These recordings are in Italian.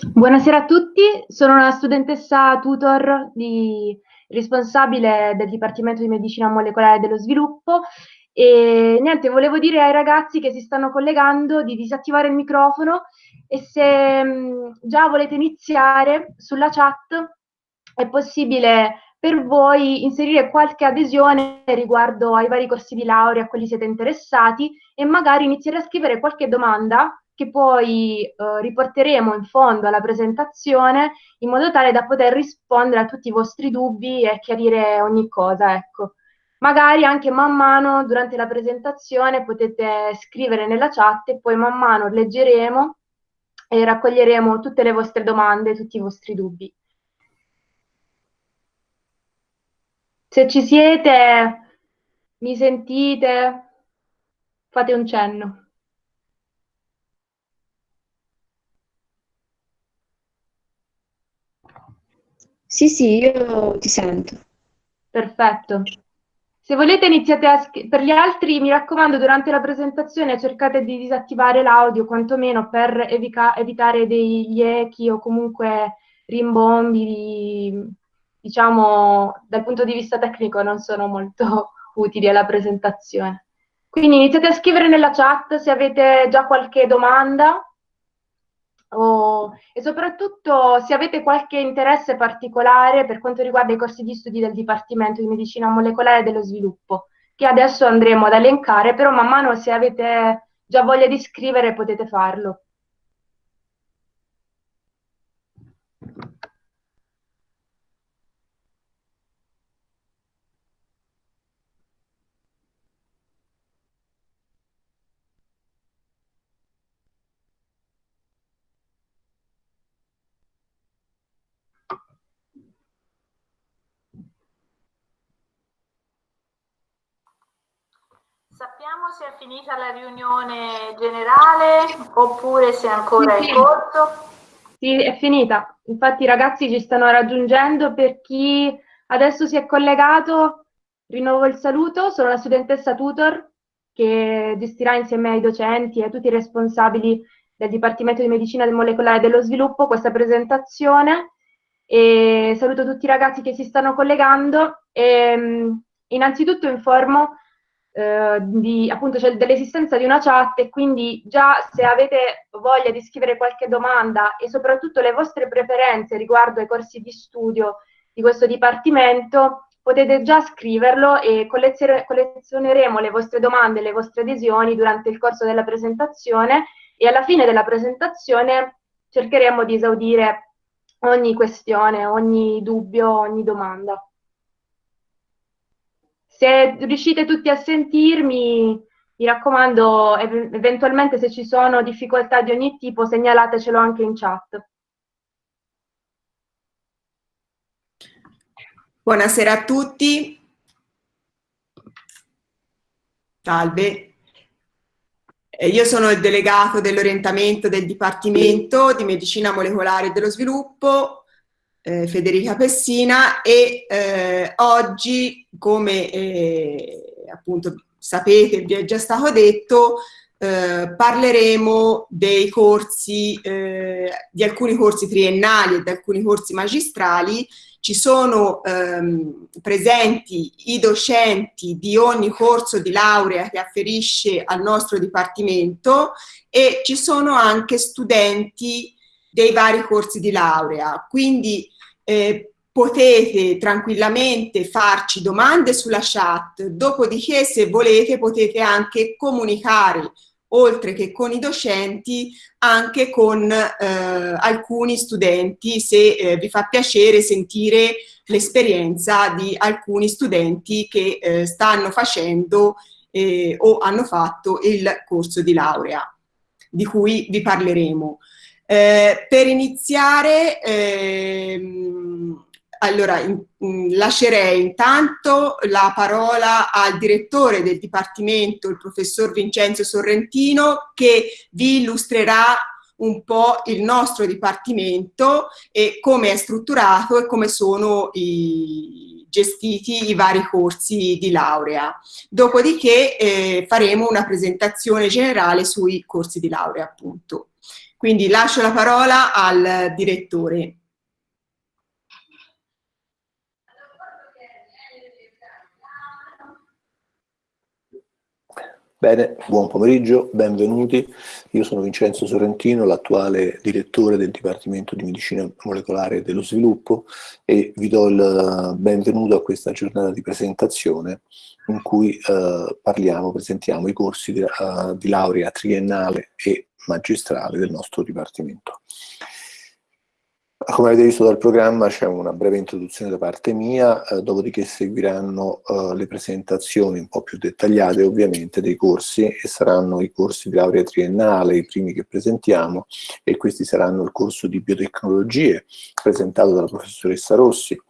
Buonasera a tutti, sono una studentessa tutor di, responsabile del Dipartimento di Medicina Molecolare dello Sviluppo e niente, volevo dire ai ragazzi che si stanno collegando di disattivare il microfono e se mh, già volete iniziare sulla chat è possibile per voi inserire qualche adesione riguardo ai vari corsi di laurea a quelli siete interessati e magari iniziare a scrivere qualche domanda che poi eh, riporteremo in fondo alla presentazione in modo tale da poter rispondere a tutti i vostri dubbi e chiarire ogni cosa, ecco. Magari anche man mano durante la presentazione potete scrivere nella chat e poi man mano leggeremo e raccoglieremo tutte le vostre domande, tutti i vostri dubbi. Se ci siete, mi sentite, fate un cenno. Sì, sì, io ti sento. Perfetto. Se volete iniziate a per gli altri, mi raccomando, durante la presentazione cercate di disattivare l'audio, quantomeno per evitare degli echi o comunque rimbombi, diciamo, dal punto di vista tecnico non sono molto utili alla presentazione. Quindi iniziate a scrivere nella chat se avete già qualche domanda o, e soprattutto se avete qualche interesse particolare per quanto riguarda i corsi di studi del Dipartimento di Medicina Molecolare dello Sviluppo, che adesso andremo ad elencare, però man mano se avete già voglia di scrivere potete farlo. Sappiamo se è finita la riunione generale oppure se è ancora sì, in corso? Sì, è finita. Infatti i ragazzi ci stanno raggiungendo. Per chi adesso si è collegato, rinnovo il saluto. Sono la studentessa tutor che gestirà insieme ai docenti e a tutti i responsabili del Dipartimento di Medicina del Molecolare dello Sviluppo questa presentazione. E saluto tutti i ragazzi che si stanno collegando. E, innanzitutto informo eh, di, appunto cioè, dell'esistenza di una chat e quindi già se avete voglia di scrivere qualche domanda e soprattutto le vostre preferenze riguardo ai corsi di studio di questo dipartimento, potete già scriverlo e collezioneremo le vostre domande e le vostre adesioni durante il corso della presentazione e alla fine della presentazione cercheremo di esaudire ogni questione, ogni dubbio, ogni domanda. Se riuscite tutti a sentirmi, mi raccomando, ev eventualmente se ci sono difficoltà di ogni tipo, segnalatecelo anche in chat. Buonasera a tutti. Salve. Eh, io sono il delegato dell'orientamento del Dipartimento di Medicina Molecolare e dello Sviluppo eh, Federica Pessina e eh, oggi, come eh, appunto sapete, vi è già stato detto, eh, parleremo dei corsi, eh, di alcuni corsi triennali e di alcuni corsi magistrali. Ci sono ehm, presenti i docenti di ogni corso di laurea che afferisce al nostro dipartimento e ci sono anche studenti dei vari corsi di laurea. Quindi eh, potete tranquillamente farci domande sulla chat, dopodiché se volete potete anche comunicare oltre che con i docenti, anche con eh, alcuni studenti, se eh, vi fa piacere sentire l'esperienza di alcuni studenti che eh, stanno facendo eh, o hanno fatto il corso di laurea, di cui vi parleremo. Eh, per iniziare, ehm, allora, in, in, lascerei intanto la parola al direttore del Dipartimento, il professor Vincenzo Sorrentino, che vi illustrerà un po' il nostro Dipartimento e come è strutturato e come sono i, gestiti i vari corsi di laurea. Dopodiché eh, faremo una presentazione generale sui corsi di laurea, appunto. Quindi lascio la parola al direttore. Bene, buon pomeriggio, benvenuti. Io sono Vincenzo Sorrentino, l'attuale direttore del Dipartimento di Medicina Molecolare e dello Sviluppo e vi do il benvenuto a questa giornata di presentazione in cui eh, parliamo, presentiamo i corsi di, uh, di laurea triennale e magistrale del nostro Dipartimento. Come avete visto dal programma c'è una breve introduzione da parte mia, eh, dopodiché seguiranno eh, le presentazioni un po' più dettagliate ovviamente dei corsi e saranno i corsi di laurea triennale, i primi che presentiamo e questi saranno il corso di biotecnologie presentato dalla professoressa Rossi,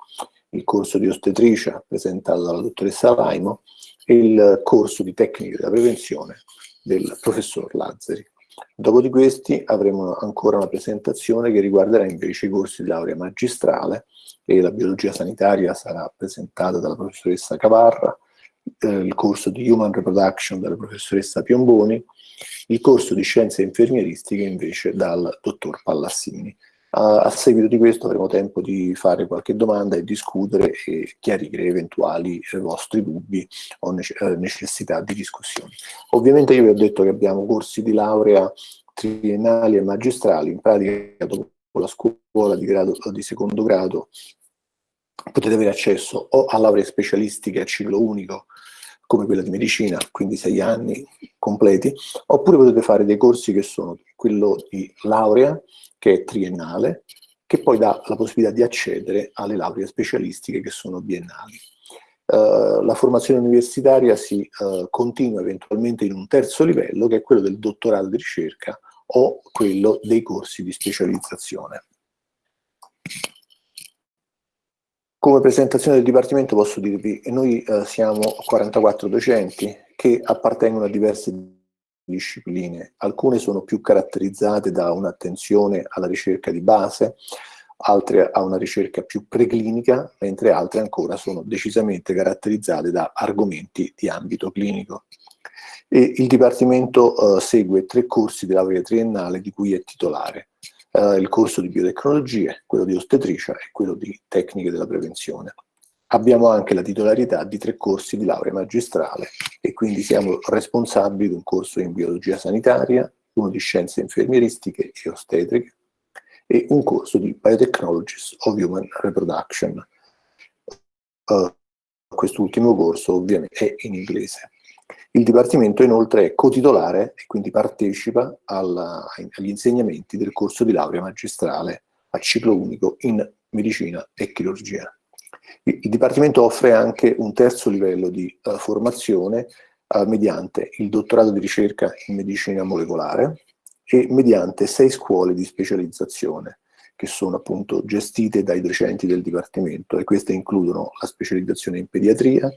il corso di ostetricia presentato dalla dottoressa Laimo e il corso di tecniche della prevenzione del professor Lazzari. Dopo di questi avremo ancora una presentazione che riguarderà invece i corsi di laurea magistrale e la biologia sanitaria sarà presentata dalla professoressa Cavarra, eh, il corso di Human Reproduction dalla professoressa Piomboni, il corso di scienze infermieristiche invece dal dottor Pallassini. A, seguito di questo avremo tempo di fare qualche domanda e discutere e chiarire eventuali eh, vostri dubbi o nece eh, necessità di discussione. Ovviamente io vi ho detto che abbiamo corsi di laurea triennali e magistrali, in pratica dopo la scuola di, grado, di secondo grado potete avere accesso o a lauree specialistiche a ciclo unico come quella di medicina, quindi sei anni completi, oppure potete fare dei corsi che sono quello di laurea, che è triennale, che poi dà la possibilità di accedere alle lauree specialistiche che sono biennali. Uh, la formazione universitaria si uh, continua eventualmente in un terzo livello, che è quello del dottorato di ricerca o quello dei corsi di specializzazione. Come presentazione del Dipartimento posso dirvi che noi eh, siamo 44 docenti che appartengono a diverse discipline. Alcune sono più caratterizzate da un'attenzione alla ricerca di base, altre a una ricerca più preclinica, mentre altre ancora sono decisamente caratterizzate da argomenti di ambito clinico. E il Dipartimento eh, segue tre corsi di laurea triennale di cui è titolare eh, il corso di biotecnologie, quello di ostetricia e quello di tecniche della prevenzione. Abbiamo anche la titolarità di tre corsi di laurea magistrale e quindi siamo responsabili di un corso in biologia sanitaria, uno di scienze infermieristiche e ostetriche e un corso di Biotechnologies of Human Reproduction. Uh, Quest'ultimo corso ovviamente è in inglese. Il Dipartimento inoltre è cotitolare e quindi partecipa alla, agli insegnamenti del corso di laurea magistrale a ciclo unico in medicina e chirurgia. Il, Dipartimento offre anche un terzo livello di uh, formazione uh, mediante il dottorato di ricerca in medicina molecolare e mediante sei scuole di specializzazione che sono appunto gestite dai docenti del Dipartimento e queste includono la specializzazione in pediatria,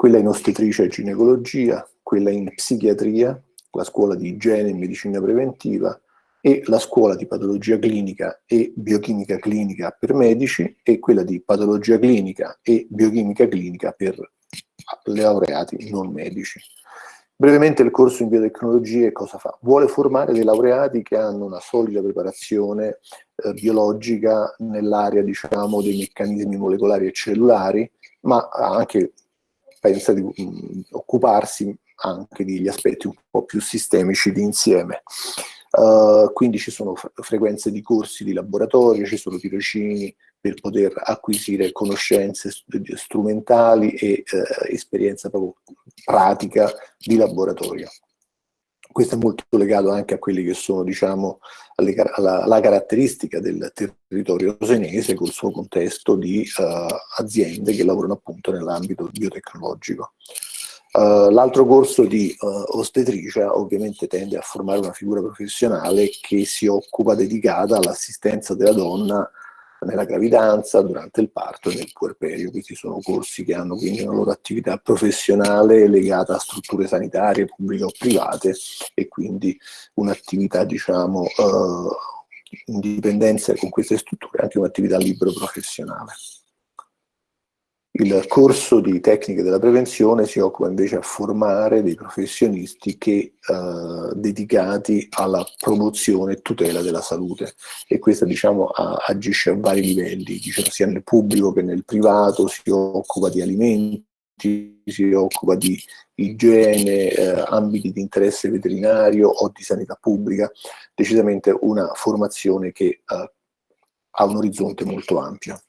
quella in ostetricia e ginecologia, quella in psichiatria, la scuola di igiene e medicina preventiva e la scuola di patologia clinica e biochimica clinica per medici e quella di patologia clinica e biochimica clinica per laureati non medici. Brevemente il corso in biotecnologie cosa fa? Vuole formare dei laureati che hanno una solida preparazione eh, biologica nell'area diciamo, dei meccanismi molecolari e cellulari, ma anche pensa di mh, mm, occuparsi anche degli aspetti un po' più sistemici di insieme. Uh, quindi ci sono frequenze di corsi di laboratorio, ci sono tirocini per poter acquisire conoscenze strumentali e eh, esperienza proprio pratica di laboratorio. Questo è molto legato anche a quelli che sono, diciamo, alle, alla, alla, caratteristica del territorio senese col suo contesto di uh, aziende che lavorano appunto nell'ambito biotecnologico. Uh, L'altro corso di uh, ostetricia ovviamente tende a formare una figura professionale che si occupa dedicata all'assistenza della donna nella gravidanza, durante il parto e nel puerperio. Questi sono corsi che hanno quindi una loro attività professionale legata a strutture sanitarie pubbliche o private e quindi un'attività diciamo eh, in dipendenza con queste strutture, anche un'attività libero professionale. Il corso di tecniche della prevenzione si occupa invece a formare dei professionisti che, eh, dedicati alla promozione e tutela della salute e questa diciamo a, agisce a vari livelli, diciamo, sia nel pubblico che nel privato, si occupa di alimenti, si occupa di igiene, eh, ambiti di interesse veterinario o di sanità pubblica, decisamente una formazione che eh, ha un orizzonte molto ampio.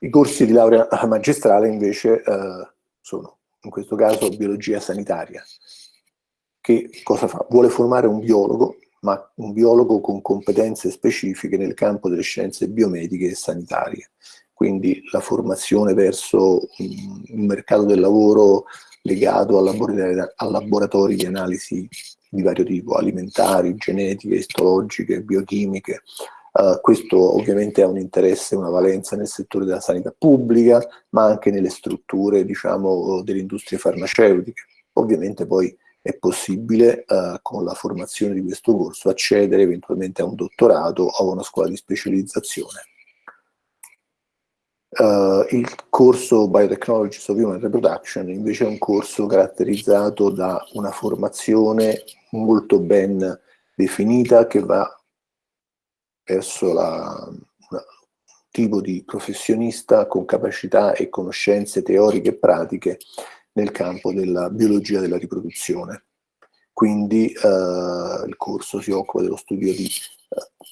I corsi di laurea magistrale invece eh, sono, in questo caso, biologia sanitaria. Che cosa fa? Vuole formare un biologo, ma un biologo con competenze specifiche nel campo delle scienze biomediche e sanitarie. Quindi la formazione verso un mercato del lavoro legato a laboratori di analisi di vario tipo, alimentari, genetiche, istologiche, biochimiche, Uh, questo ovviamente ha un interesse, una valenza nel settore della sanità pubblica, ma anche nelle strutture diciamo, delle industrie farmaceutiche. Ovviamente poi è possibile uh, con la formazione di questo corso accedere eventualmente a un dottorato o a una scuola di specializzazione. Uh, il corso Biotechnologies of Human Reproduction invece è un corso caratterizzato da una formazione molto ben definita che va verso la, un tipo di professionista con capacità e conoscenze teoriche e pratiche nel campo della biologia della riproduzione. Quindi eh, il corso si occupa dello studio di eh,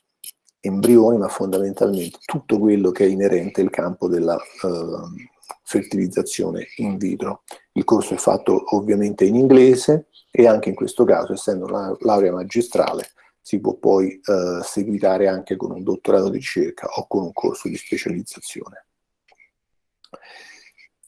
embrioni, ma fondamentalmente tutto quello che è inerente al campo della eh, fertilizzazione in vitro. Il corso è fatto ovviamente in inglese e anche in questo caso, essendo una laurea magistrale, si può poi eh, seguitare anche con un dottorato di ricerca o con un corso di specializzazione.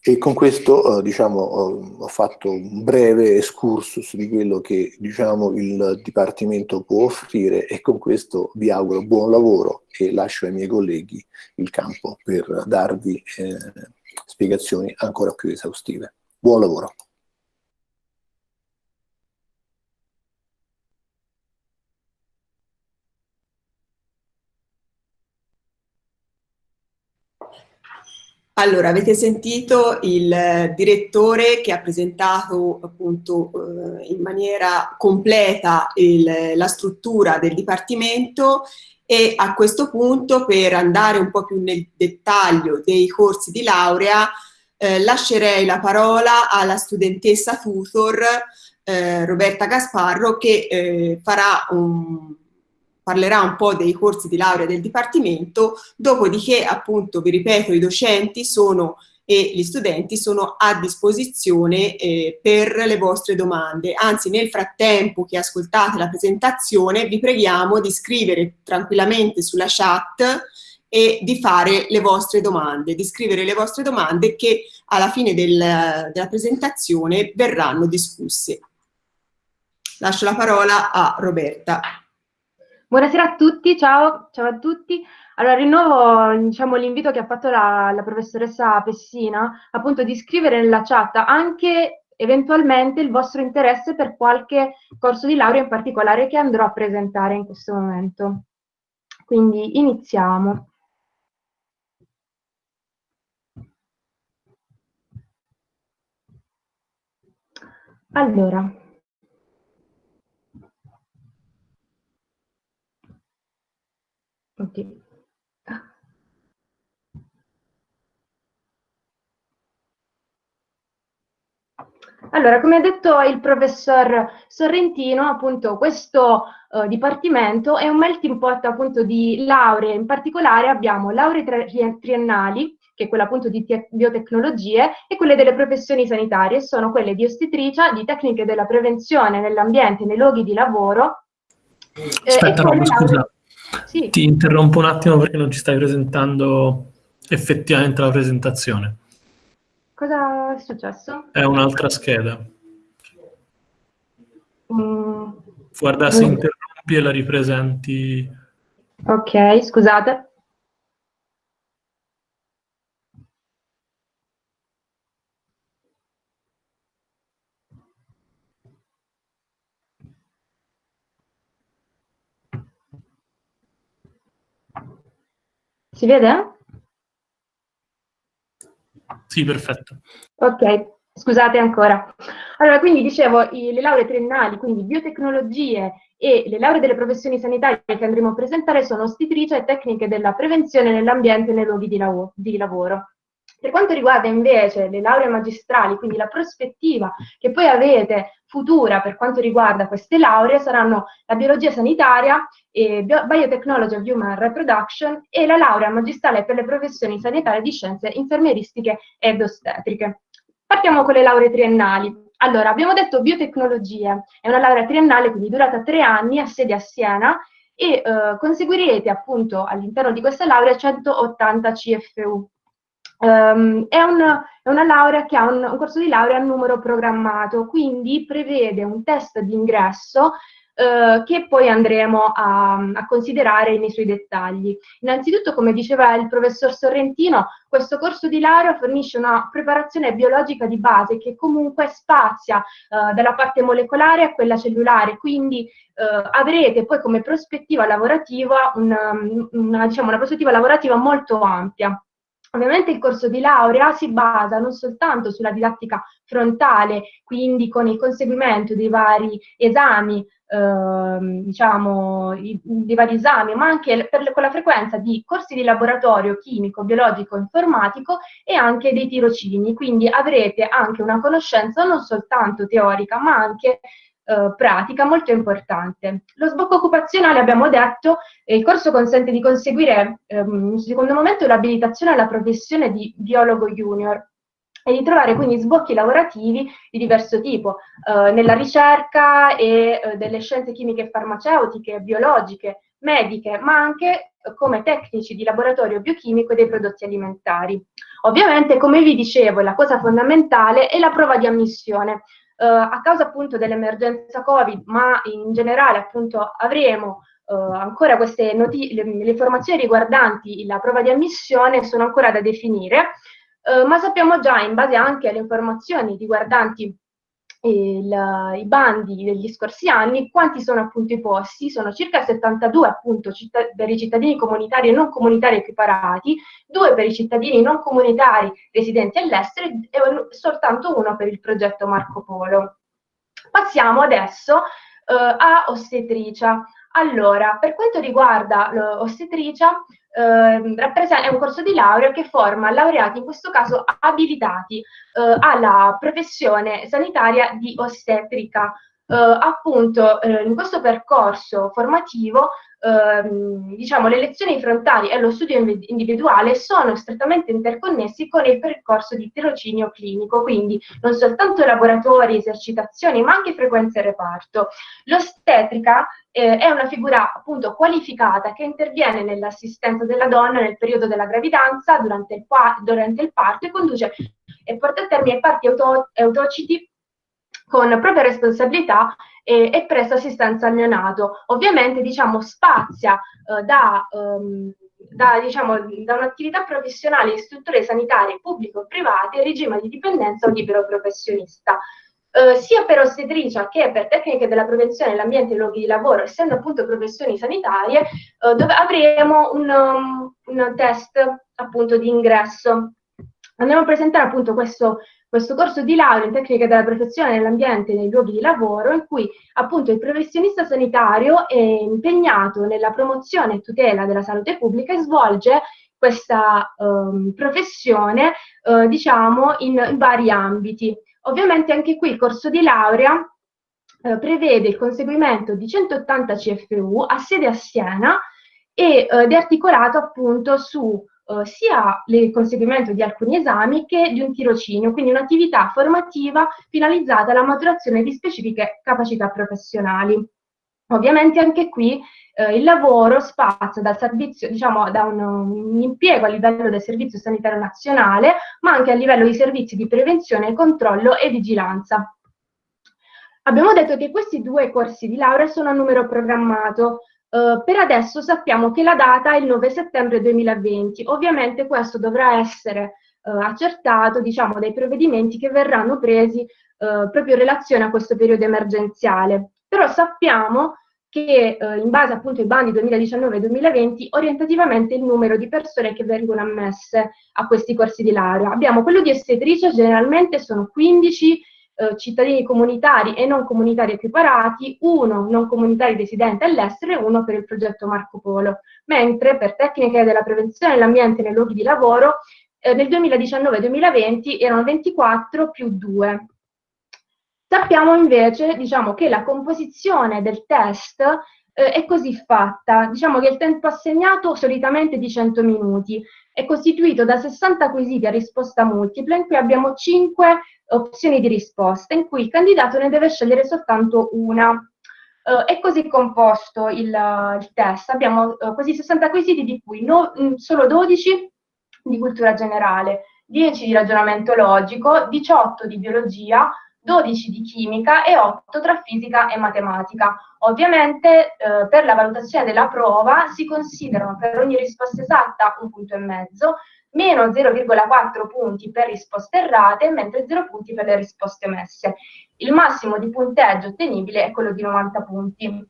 E con questo eh, diciamo, ho fatto un breve excursus di quello che diciamo, il Dipartimento può offrire e con questo vi auguro buon lavoro e lascio ai miei colleghi il campo per darvi eh, spiegazioni ancora più esaustive. Buon lavoro! Allora, avete sentito il direttore che ha presentato appunto eh, in maniera completa il, la struttura del Dipartimento e a questo punto per andare un po' più nel dettaglio dei corsi di laurea eh, lascerei la parola alla studentessa tutor eh, Roberta Gasparro che eh, farà un parlerà un po' dei corsi di laurea del Dipartimento, dopodiché appunto, vi ripeto, i docenti sono e gli studenti sono a disposizione eh, per le vostre domande. Anzi, nel frattempo che ascoltate la presentazione, vi preghiamo di scrivere tranquillamente sulla chat e di fare le vostre domande, di scrivere le vostre domande che alla fine del, della presentazione verranno discusse. Lascio la parola a Roberta. Buonasera a tutti, ciao, ciao a tutti. Allora, rinnovo diciamo, l'invito che ha fatto la, la, professoressa Pessina, appunto di scrivere nella chat anche eventualmente il vostro interesse per qualche corso di laurea in particolare che andrò a presentare in questo momento. Quindi iniziamo. Allora, Ok. Allora, come ha detto il professor Sorrentino, appunto questo uh, dipartimento è un melting pot appunto di lauree, in particolare abbiamo lauree tri triennali, che è quella appunto di biotecnologie, e quelle delle professioni sanitarie, sono quelle di ostetricia, di tecniche della prevenzione nell'ambiente, nei luoghi di lavoro. Aspetta, eh, Rob, scusa. Sì. Ti interrompo un attimo perché non ci stai presentando effettivamente la presentazione. Cosa è successo? È un'altra scheda. Mm. Guarda se mm. interrompi e la ripresenti. Ok, scusate. Si vede? Sì, perfetto. Ok, scusate ancora. Allora, quindi dicevo, i, le lauree triennali, quindi biotecnologie e le lauree delle professioni sanitarie che andremo a presentare sono ostetricia e tecniche della prevenzione nell'ambiente e nei luoghi di, lav di lavoro. Per quanto riguarda invece le lauree magistrali, quindi la prospettiva che poi avete futura per quanto riguarda queste lauree saranno la biologia sanitaria, e biotechnology of human reproduction e la laurea magistrale per le professioni sanitarie di scienze infermieristiche ed ostetriche. Partiamo con le lauree triennali. Allora, abbiamo detto biotecnologie, è una laurea triennale, quindi durata tre anni, ha sede a Siena, e eh, conseguirete appunto all'interno di questa laurea 180 CFU. Um, è, un, è, una laurea che ha un, un, corso di laurea a numero programmato, quindi prevede un test di ingresso uh, che poi andremo a, a, considerare nei suoi dettagli. Innanzitutto, come diceva il professor Sorrentino, questo corso di laurea fornisce una preparazione biologica di base che comunque spazia uh, dalla parte molecolare a quella cellulare, quindi uh, avrete poi come prospettiva lavorativa una, una, diciamo, una prospettiva lavorativa molto ampia. Ovviamente il corso di laurea si basa non soltanto sulla didattica frontale, quindi con il conseguimento dei vari esami, eh, diciamo, i, dei vari esami, ma anche per, con la frequenza di corsi di laboratorio chimico, biologico, informatico e anche dei tirocini, quindi avrete anche una conoscenza non soltanto teorica, ma anche eh, pratica molto importante. Lo sbocco occupazionale, abbiamo detto, eh, il corso consente di conseguire, ehm, in secondo momento, l'abilitazione alla professione di biologo junior e di trovare quindi sbocchi lavorativi di diverso tipo, eh, nella ricerca e eh, delle scienze chimiche e farmaceutiche, biologiche, mediche, ma anche come tecnici di laboratorio biochimico dei prodotti alimentari. Ovviamente, come vi dicevo, la cosa fondamentale è la prova di ammissione, eh, a causa appunto dell'emergenza Covid, ma in generale appunto avremo eh, ancora queste le, le, informazioni riguardanti la prova di ammissione sono ancora da definire, eh, ma sappiamo già in base anche alle informazioni riguardanti il, i bandi degli scorsi anni, quanti sono appunto i posti? Sono circa 72 appunto per i cittadini comunitari e non comunitari equiparati, due per i cittadini non comunitari residenti all'estero e soltanto uno per il progetto Marco Polo. Passiamo adesso eh, a ostetricia. Allora, per quanto riguarda l'ostetricia, eh, è un corso di laurea che forma laureati, in questo caso abilitati eh, alla professione sanitaria di ostetrica. Eh, appunto, eh, in questo percorso formativo ehm, diciamo, le lezioni frontali e lo studio individuale sono strettamente interconnessi con il percorso di tirocinio clinico, quindi non soltanto laboratori, esercitazioni, ma anche frequenze reparto. L'ostetrica eh, è una figura appunto qualificata che interviene nell'assistenza della donna nel periodo della gravidanza, durante il, durante il parto e conduce e porta a termine parti auto autociti con propria responsabilità e, e presta assistenza al neonato. Ovviamente diciamo, spazia eh, da, um, da, diciamo, da un'attività professionale in strutture sanitarie pubbliche o private regime di dipendenza o libero professionista. Uh, sia per ostetricia che per tecniche della prevenzione nell'ambiente e luoghi di lavoro, essendo appunto professioni sanitarie, uh, dove avremo un, um, un, test appunto di ingresso. Andiamo a presentare appunto questo questo corso di laurea in tecnica della protezione nell'ambiente e nei luoghi di lavoro in cui appunto il professionista sanitario è impegnato nella promozione e tutela della salute pubblica e svolge questa um, professione uh, diciamo in, in, vari ambiti. Ovviamente anche qui il corso di laurea uh, prevede il conseguimento di 180 CFU a sede a Siena e, uh, ed è articolato appunto su eh, sia il conseguimento di alcuni esami che di un tirocinio, quindi un'attività formativa finalizzata alla maturazione di specifiche capacità professionali. Ovviamente anche qui eh, il lavoro spazia dal servizio, diciamo, da un, un, impiego a livello del Servizio Sanitario Nazionale, ma anche a livello di servizi di prevenzione, controllo e vigilanza. Abbiamo detto che questi due corsi di laurea sono a numero programmato, Uh, per adesso sappiamo che la data è il 9 settembre 2020. Ovviamente questo dovrà essere uh, accertato diciamo, dai provvedimenti che verranno presi uh, proprio in relazione a questo periodo emergenziale. Però sappiamo che in base appunto ai bandi 2019-2020 orientativamente il numero di persone che vengono ammesse a questi corsi di laurea. Abbiamo quello di ostetricia, generalmente sono 15 eh, cittadini comunitari e non comunitari equiparati, uno non comunitari residenti all'estero e uno per il progetto Marco Polo, mentre per tecniche della prevenzione dell'ambiente nei luoghi di lavoro eh, nel 2019-2020 erano 24 più 2. Sappiamo invece diciamo, che la composizione del test eh, è così fatta, diciamo che il tempo assegnato solitamente è di 100 minuti, è costituito da 60 quesiti a risposta multipla in cui abbiamo 5 opzioni di risposta in cui il candidato ne deve scegliere soltanto una. Uh, è così composto il, il test, abbiamo uh, quasi 60 quesiti di cui no, mh, mm, solo 12 di cultura generale, 10 di ragionamento logico, 18 di biologia, 12 di chimica e 8 tra fisica e matematica. Ovviamente eh, per la valutazione della prova si considerano per ogni risposta esatta un punto e mezzo, meno 0,4 punti per risposte errate, mentre 0 punti per le risposte omesse. Il massimo di punteggio ottenibile è quello di 90 punti.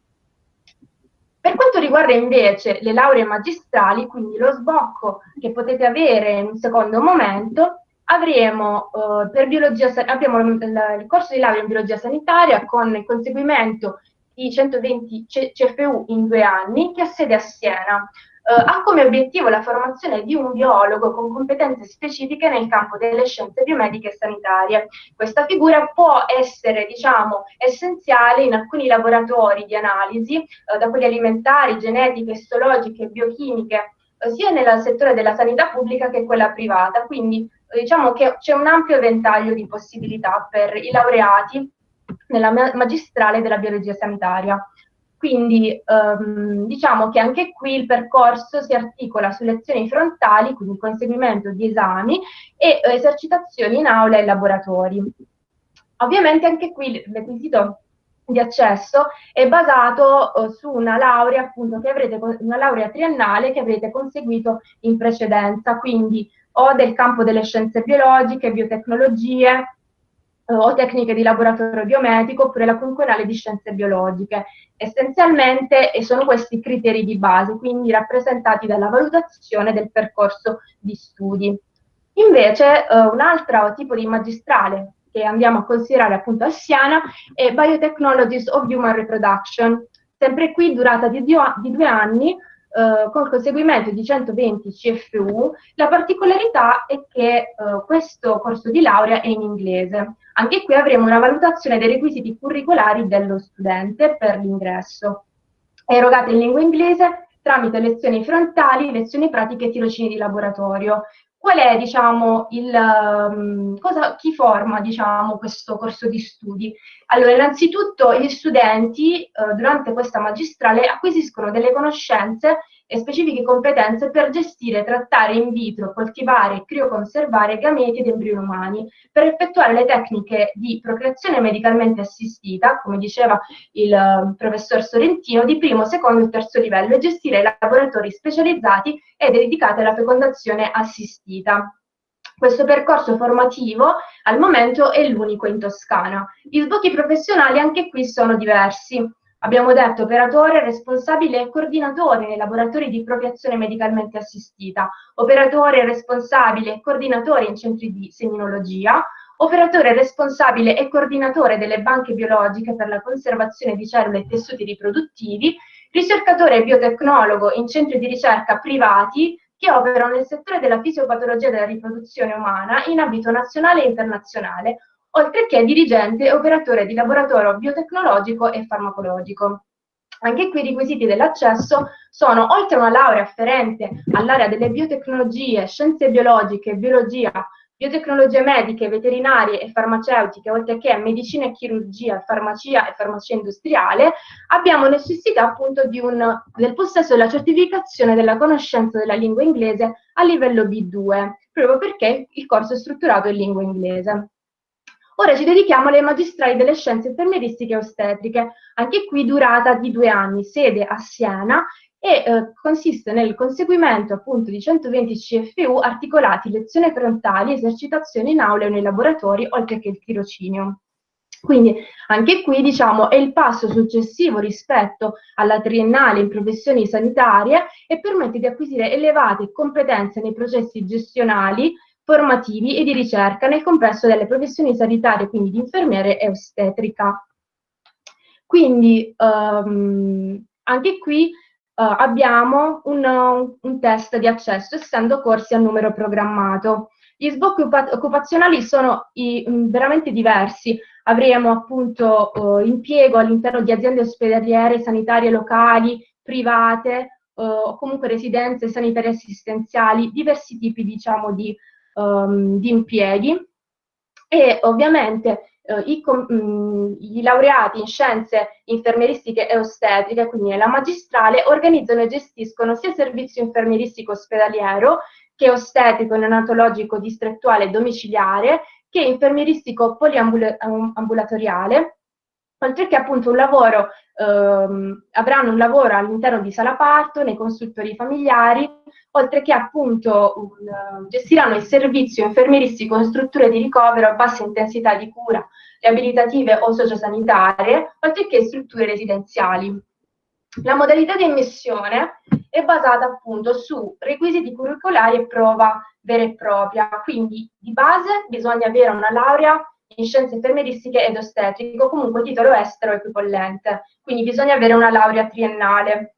Per quanto riguarda invece le lauree magistrali, quindi lo sbocco che potete avere in un secondo momento, avremo uh, per biologia, abbiamo il, corso di laurea in biologia sanitaria con il conseguimento di 120 CFU in due anni che ha sede a Siena eh, ha come obiettivo la formazione di un biologo con competenze specifiche nel campo delle scienze biomediche e sanitarie. Questa figura può essere, diciamo, essenziale in alcuni laboratori di analisi, eh, da quelli alimentari, genetiche, istologiche, biochimiche, eh, sia nel settore della sanità pubblica che quella privata. Quindi eh, diciamo che c'è un ampio ventaglio di possibilità per i laureati nella magistrale della biologia sanitaria. Quindi ehm, diciamo che anche qui il percorso si articola su lezioni frontali, quindi conseguimento di esami e eh, esercitazioni in aula e laboratori. Ovviamente anche qui il requisito di accesso è basato eh, su una laurea, appunto, che avrete, una laurea triennale che avrete conseguito in precedenza, quindi o del campo delle scienze biologiche, biotecnologie, o tecniche di laboratorio biomedico oppure la quinquennale di scienze biologiche. Essenzialmente sono questi i criteri di base, quindi rappresentati dalla valutazione del percorso di studi. Invece eh, un altro tipo di magistrale che andiamo a considerare appunto a Siena è Biotechnologies of Human Reproduction, sempre qui durata di due anni, eh, col conseguimento di 120 CFU, la particolarità è che eh, questo corso di laurea è in inglese. Anche qui avremo una valutazione dei requisiti curricolari dello studente per l'ingresso. È erogata in lingua inglese tramite lezioni frontali, lezioni pratiche e tirocini di laboratorio. Qual è, diciamo, il, um, cosa, chi forma, diciamo, questo corso di studi? Allora, innanzitutto gli studenti eh, durante questa magistrale acquisiscono delle conoscenze e specifiche competenze per gestire, trattare in vitro, coltivare e crioconservare gameti ed embrioni umani, per effettuare le tecniche di procreazione medicalmente assistita, come diceva il uh, professor Sorrentino, di primo, secondo e terzo livello e gestire laboratori specializzati e dedicati alla fecondazione assistita. Questo percorso formativo al momento è l'unico in Toscana. Gli sbocchi professionali anche qui sono diversi. Abbiamo detto operatore, responsabile e coordinatore nei laboratori di procreazione medicalmente assistita, operatore responsabile e coordinatore in centri di seminologia, operatore responsabile e coordinatore delle banche biologiche per la conservazione di cellule e tessuti riproduttivi, ricercatore biotecnologo in centri di ricerca privati che operano nel settore della fisiopatologia della riproduzione umana in ambito nazionale e internazionale, oltre che dirigente e operatore di laboratorio biotecnologico e farmacologico. Anche qui i requisiti dell'accesso sono, oltre a una laurea afferente all'area delle biotecnologie, scienze biologiche, biologia, biotecnologie mediche, veterinarie e farmaceutiche, oltre che medicina e chirurgia, farmacia e farmacia industriale, abbiamo necessità appunto un, del possesso della certificazione della conoscenza della lingua inglese a livello B2, proprio perché il corso è strutturato in lingua inglese. Ora ci dedichiamo alle magistrali delle scienze infermieristiche e ostetriche, anche qui durata di due anni, sede a Siena e eh, consiste nel conseguimento appunto di 120 CFU articolati lezioni frontali, esercitazioni in aula e nei laboratori, oltre che il tirocinio. Quindi anche qui diciamo è il passo successivo rispetto alla triennale in professioni sanitarie e permette di acquisire elevate competenze nei processi gestionali, formativi e di ricerca nel complesso delle professioni sanitarie, quindi di infermiere e ostetrica. Quindi um, anche qui uh, abbiamo un, un, test di accesso, essendo corsi a numero programmato. Gli sbocchi occupazionali sono i, mh, veramente diversi. Avremo appunto uh, impiego all'interno di aziende ospedaliere, sanitarie locali, private, uh, o comunque residenze sanitarie assistenziali, diversi tipi diciamo di, um, di impieghi. E ovviamente eh, i, mh, mm, i, laureati in scienze infermieristiche e ostetriche, quindi nella magistrale, organizzano e gestiscono sia servizio infermieristico ospedaliero che ostetrico neonatologico distrettuale e domiciliare, che infermieristico poliambulatoriale, oltre che appunto un lavoro, ehm, avranno un lavoro all'interno di sala parto, nei consultori familiari, oltre che appunto un, gestiranno il servizio infermieristico in strutture di ricovero a bassa intensità di cura, riabilitative o sociosanitarie, oltre che strutture residenziali. La modalità di ammissione è basata appunto su requisiti curricolari e prova vera e propria, quindi di base bisogna avere una laurea in scienze infermieristiche ed ostetrico, comunque titolo estero equipollente, quindi bisogna avere una laurea triennale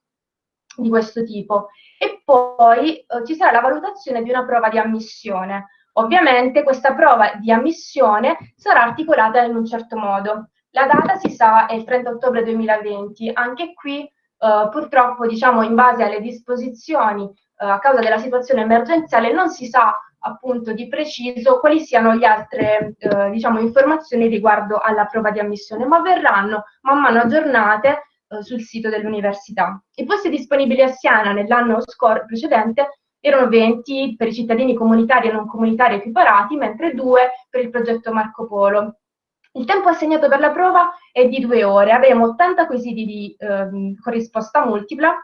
di questo tipo. E poi eh, ci sarà la valutazione di una prova di ammissione. Ovviamente questa prova di ammissione sarà articolata in un certo modo. La data si sa è il 30 ottobre 2020, anche qui eh, purtroppo diciamo in base alle disposizioni eh, a causa della situazione emergenziale non si sa appunto di preciso quali siano le altre eh, diciamo, informazioni riguardo alla prova di ammissione, ma verranno man mano aggiornate eh, sul sito dell'università. I posti disponibili a Siena nell'anno precedente erano 20 per i cittadini comunitari e non comunitari equiparati, mentre 2 per il progetto Marco Polo. Il tempo assegnato per la prova è di due ore, avremo 80 quesiti di eh, corrisposta multipla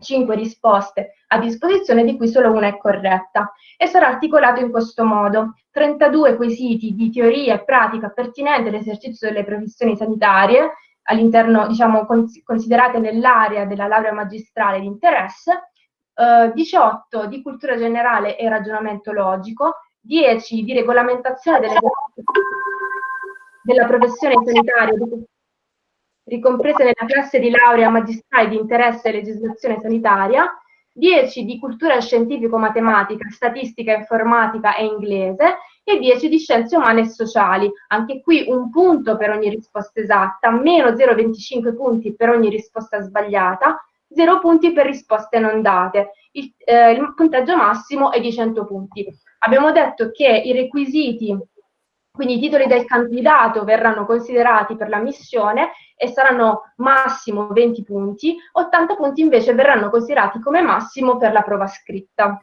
5 risposte a disposizione, di cui solo una è corretta, e sarà articolato in questo modo. 32 quesiti di teoria e pratica pertinente all'esercizio delle professioni sanitarie, all'interno, diciamo, cons considerate nell'area della laurea magistrale di interesse, eh, 18 di cultura generale e ragionamento logico, 10 di regolamentazione delle della professione sanitaria ricomprese nella classe di laurea magistrale di interesse e legislazione sanitaria, 10 di cultura scientifico-matematica, statistica, informatica e inglese e 10 di scienze umane e sociali. Anche qui un punto per ogni risposta esatta, meno 0,25 punti per ogni risposta sbagliata, 0 punti per risposte non date. Il, eh, il punteggio massimo è di 100 punti. Abbiamo detto che i requisiti quindi i titoli del candidato verranno considerati per la missione e saranno massimo 20 punti, 80 punti invece verranno considerati come massimo per la prova scritta.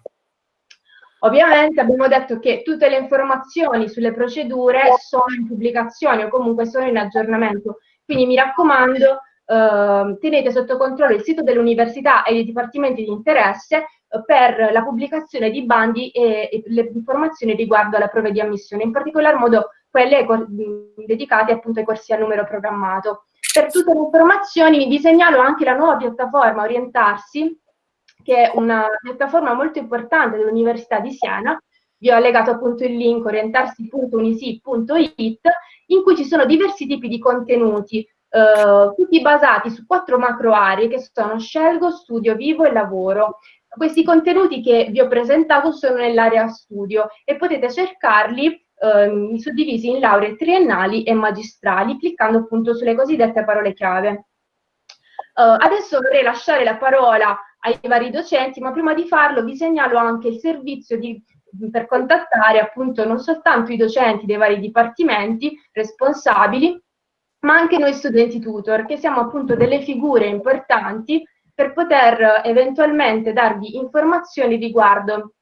Ovviamente abbiamo detto che tutte le informazioni sulle procedure sono in pubblicazione o comunque sono in aggiornamento, quindi mi raccomando eh, tenete sotto controllo il sito dell'università e i dipartimenti di interesse per la pubblicazione di bandi e, e, le informazioni riguardo alla prova di ammissione, in particolar modo quelle dedicate appunto ai corsi a numero programmato. Per tutte le informazioni vi segnalo anche la nuova piattaforma Orientarsi, che è una piattaforma molto importante dell'Università di Siena, vi ho allegato appunto il link orientarsi.unisi.it, in cui ci sono diversi tipi di contenuti, eh, tutti basati su quattro macro aree che sono scelgo, studio, vivo e lavoro. Questi contenuti che vi ho presentato sono nell'area studio e potete cercarli ehm, suddivisi in lauree triennali e magistrali, cliccando appunto sulle cosiddette parole chiave. Uh, adesso vorrei lasciare la parola ai vari docenti, ma prima di farlo vi segnalo anche il servizio di, per contattare appunto non soltanto i docenti dei vari dipartimenti responsabili, ma anche noi studenti tutor, che siamo appunto delle figure importanti per poter eventualmente darvi informazioni riguardo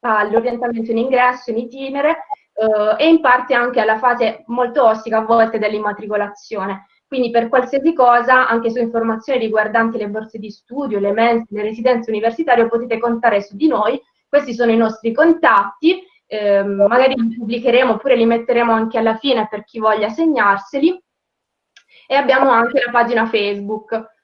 all'orientamento in ingresso, in itinere eh, e in parte anche alla fase molto ostica a volte dell'immatricolazione. Quindi per qualsiasi cosa, anche su informazioni riguardanti le borse di studio, le mense, le residenze universitarie, potete contare su di noi. Questi sono i nostri contatti eh, magari li pubblicheremo oppure li metteremo anche alla fine per chi voglia segnarseli. E abbiamo anche la pagina Facebook.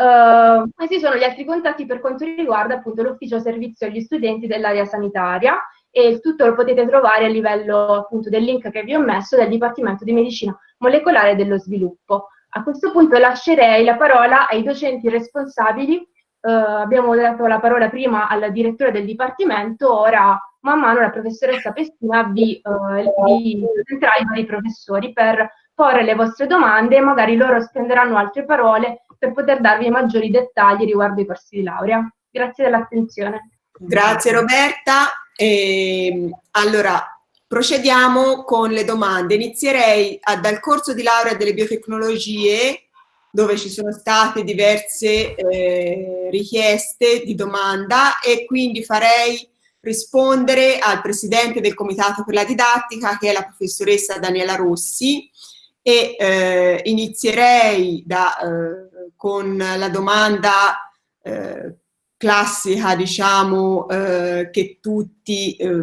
Uh, questi sono gli altri contatti per quanto riguarda l'ufficio servizio agli studenti dell'area sanitaria e il tutto lo potete trovare a livello appunto del link che vi ho messo del Dipartimento di Medicina Molecolare dello Sviluppo. A questo punto lascerei la parola ai docenti responsabili. Uh, abbiamo dato la parola prima al direttore del Dipartimento, ora man mano la professoressa Pestina vi, uh, vi presenterà i vari professori per porre le vostre domande e magari loro spenderanno altre parole per poter darvi maggiori dettagli riguardo i corsi di laurea. Grazie dell'attenzione. Grazie Roberta. E, allora, procediamo con le domande. Inizierei a, dal corso di laurea delle biotecnologie, dove ci sono state diverse eh, richieste di domanda e quindi farei rispondere al presidente del Comitato per la Didattica, che è la professoressa Daniela Rossi, e eh, inizierei da, eh, con la domanda eh, classica, diciamo, eh, che tutti eh,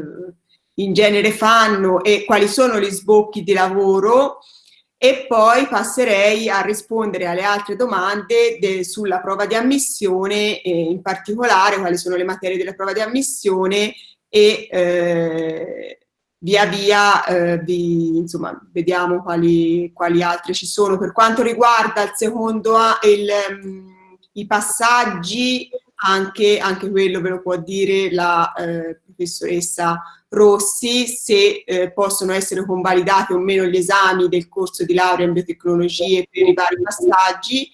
in genere fanno e quali sono gli sbocchi di lavoro e poi passerei a rispondere alle altre domande sulla prova di ammissione e in particolare quali sono le materie della prova di ammissione e eh, via via eh, vi, insomma, vediamo quali, quali altre ci sono. Per quanto riguarda il secondo, il, um, i passaggi anche, anche quello ve lo può dire la eh, professoressa Rossi, se eh, possono essere convalidati o meno gli esami del corso di laurea in biotecnologie per i vari passaggi.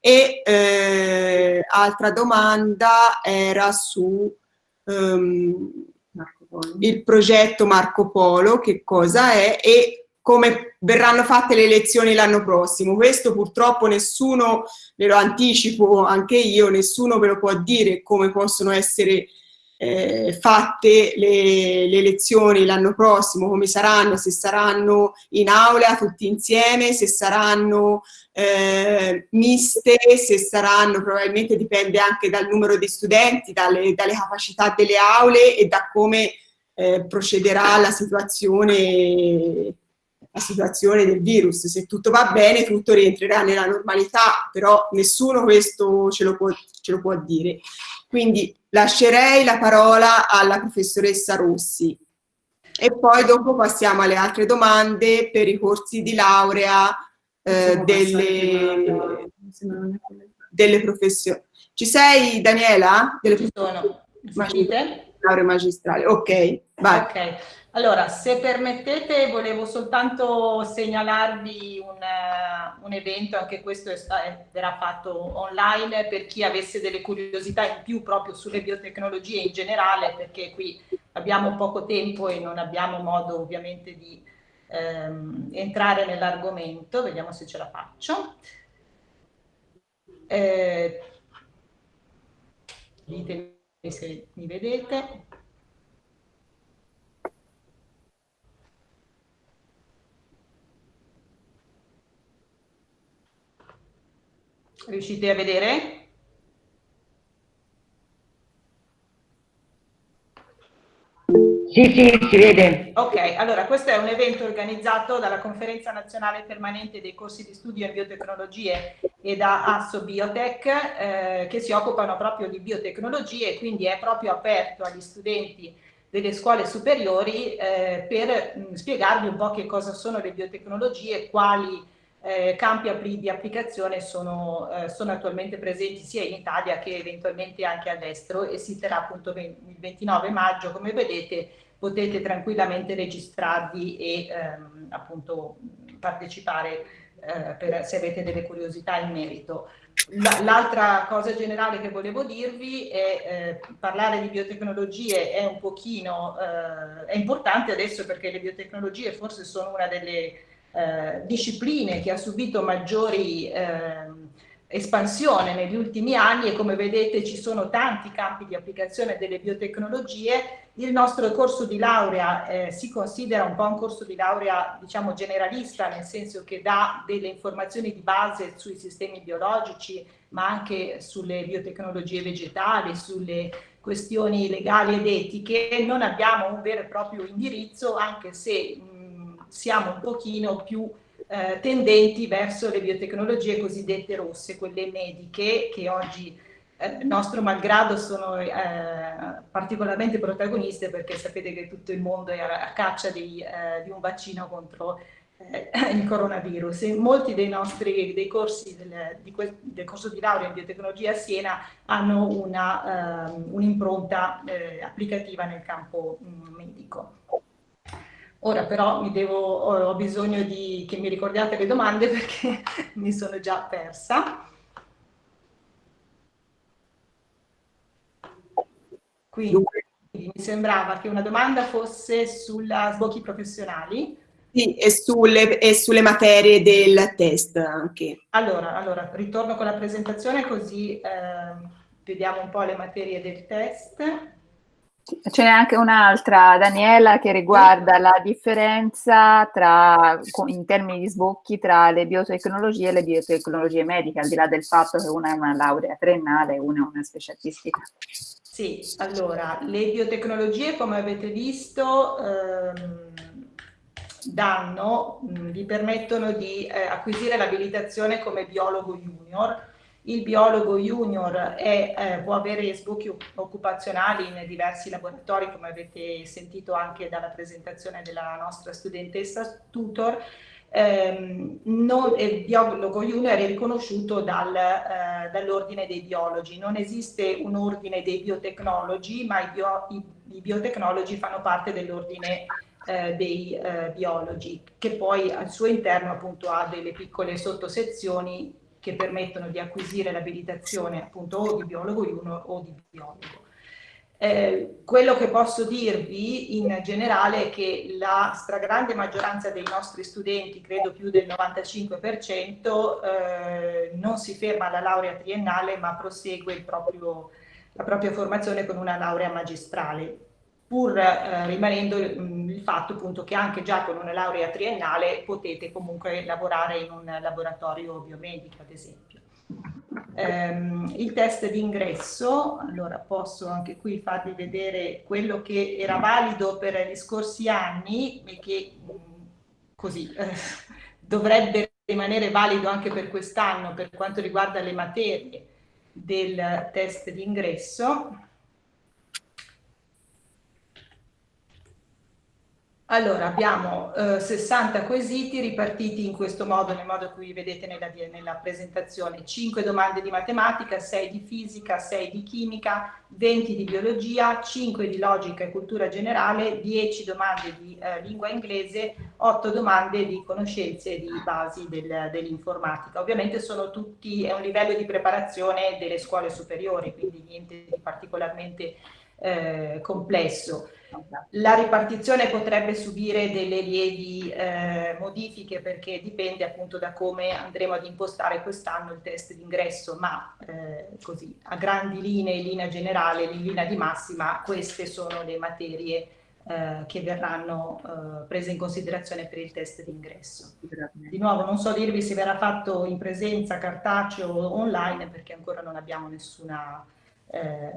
E eh, altra domanda era su um, il progetto Marco Polo, che cosa è e come verranno fatte le elezioni l'anno prossimo. Questo purtroppo nessuno, ve lo anticipo anche io, nessuno ve lo può dire come possono essere eh, fatte le, le elezioni l'anno prossimo, come saranno, se saranno in aula tutti insieme, se saranno eh, miste, se saranno, probabilmente dipende anche dal numero di studenti, dalle, dalle capacità delle aule e da come eh, procederà la situazione la situazione del virus. Se tutto va bene, tutto rientrerà nella normalità, però nessuno questo ce lo può, ce lo può dire. Quindi lascerei la parola alla professoressa Rossi e poi dopo passiamo alle altre domande per i corsi di laurea eh, delle, delle professioni. Ci sei Daniela? Delle Ci sono. Sentite? Laurea magistrale, ok, vai. Ok. Allora, se permettete, volevo soltanto segnalarvi un, uh, un evento, anche questo verrà fatto online, per chi avesse delle curiosità in più proprio sulle biotecnologie in generale, perché qui abbiamo poco tempo e non abbiamo modo ovviamente di ehm, entrare nell'argomento. Vediamo se ce la faccio. Eh, ditemi se mi vedete. Riuscite a vedere? Sì, sì, si vede. Ok, allora questo è un evento organizzato dalla Conferenza Nazionale Permanente dei Corsi di Studio in Biotecnologie e da Asso Biotech eh, che si occupano proprio di biotecnologie, quindi è proprio aperto agli studenti delle scuole superiori eh, per mh, spiegarvi un po' che cosa sono le biotecnologie, quali eh, campi di applicazione sono, eh, sono, attualmente presenti sia in Italia che eventualmente anche all'estero e si terrà appunto il 29 maggio, come vedete potete tranquillamente registrarvi e ehm, appunto partecipare eh, per, se avete delle curiosità in merito. L'altra cosa generale che volevo dirvi è eh, parlare di biotecnologie è un pochino, eh, è importante adesso perché le biotecnologie forse sono una delle eh, discipline che ha subito maggiori, eh, espansione negli ultimi anni e come vedete ci sono tanti campi di applicazione delle biotecnologie. Il nostro corso di laurea eh, si considera un po' un corso di laurea diciamo generalista nel senso che dà delle informazioni di base sui sistemi biologici ma anche sulle biotecnologie vegetali, sulle questioni legali ed etiche. Non abbiamo un vero e proprio indirizzo anche se mh, siamo un pochino più eh, tendenti verso le biotecnologie cosiddette rosse, quelle mediche che oggi eh, nostro malgrado sono eh, particolarmente protagoniste perché sapete che tutto il mondo è a, caccia di, eh, di, un vaccino contro eh, il coronavirus. E molti dei nostri dei corsi del, di quel, del corso di laurea in biotecnologia a Siena hanno un'impronta un eh, applicativa nel campo mh, mm, medico. Ora però mi devo, ho bisogno di, che mi ricordiate le domande perché mi sono già persa. Quindi mi sembrava che una domanda fosse sulla sbocchi professionali. Sì, e sulle, e sulle materie del test anche. Allora, allora, ritorno con la presentazione così eh, vediamo un po' le materie del test. Ce n'è anche un'altra, Daniela, che riguarda la differenza tra, in termini di sbocchi tra le biotecnologie e le biotecnologie mediche, al di là del fatto che una è una laurea triennale e una è una specialistica. Sì, allora, le biotecnologie, come avete visto, ehm, danno, mh, vi permettono di eh, acquisire l'abilitazione come biologo junior, il biologo junior è, eh, può avere sbocchi occupazionali in diversi laboratori, come avete sentito anche dalla presentazione della nostra studentessa tutor. Eh, non, il biologo junior è riconosciuto dal, eh, dall'ordine dei biologi. Non esiste un ordine dei biotecnologi, ma i, bio, i, i biotecnologi fanno parte dell'ordine eh, dei eh, biologi, che poi al suo interno appunto ha delle piccole sottosezioni che permettono di acquisire l'abilitazione appunto o di biologo 1 o di biologo. Eh, quello che posso dirvi in generale è che la stragrande maggioranza dei nostri studenti, credo più del 95%, eh, non si ferma alla laurea triennale ma prosegue proprio, la propria formazione con una laurea magistrale pur eh, rimanendo mh, il fatto appunto che anche già con una laurea triennale potete comunque lavorare in un laboratorio biomedico ad esempio. Um, il test d'ingresso, allora posso anche qui farvi vedere quello che era valido per gli scorsi anni e che mh, così eh, dovrebbe rimanere valido anche per quest'anno per quanto riguarda le materie del test d'ingresso. Allora, abbiamo eh, 60 quesiti ripartiti in questo modo, nel modo che vedete nella, nella, presentazione. 5 domande di matematica, 6 di fisica, 6 di chimica, 20 di biologia, 5 di logica e cultura generale, 10 domande di eh, lingua inglese, 8 domande di conoscenze di basi del, dell'informatica. Ovviamente sono tutti, è un livello di preparazione delle scuole superiori, quindi niente di particolarmente eh, complesso. La ripartizione potrebbe subire delle lievi eh, modifiche perché dipende appunto da come andremo ad impostare quest'anno il test d'ingresso, ma eh, così a grandi linee, in linea generale, in linea di massima, queste sono le materie eh, che verranno eh, prese in considerazione per il test d'ingresso. Di nuovo non so dirvi se verrà fatto in presenza, cartaceo o online perché ancora non abbiamo nessuna eh,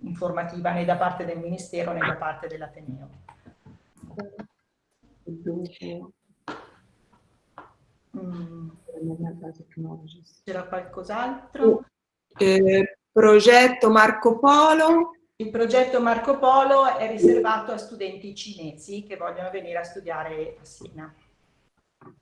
informativa né da parte del Ministero né da parte dell'Ateneo. Mm. C'era qualcos'altro? Eh, progetto Marco Polo. Il progetto Marco Polo è riservato a studenti cinesi che vogliono venire a studiare a Siena. Eh,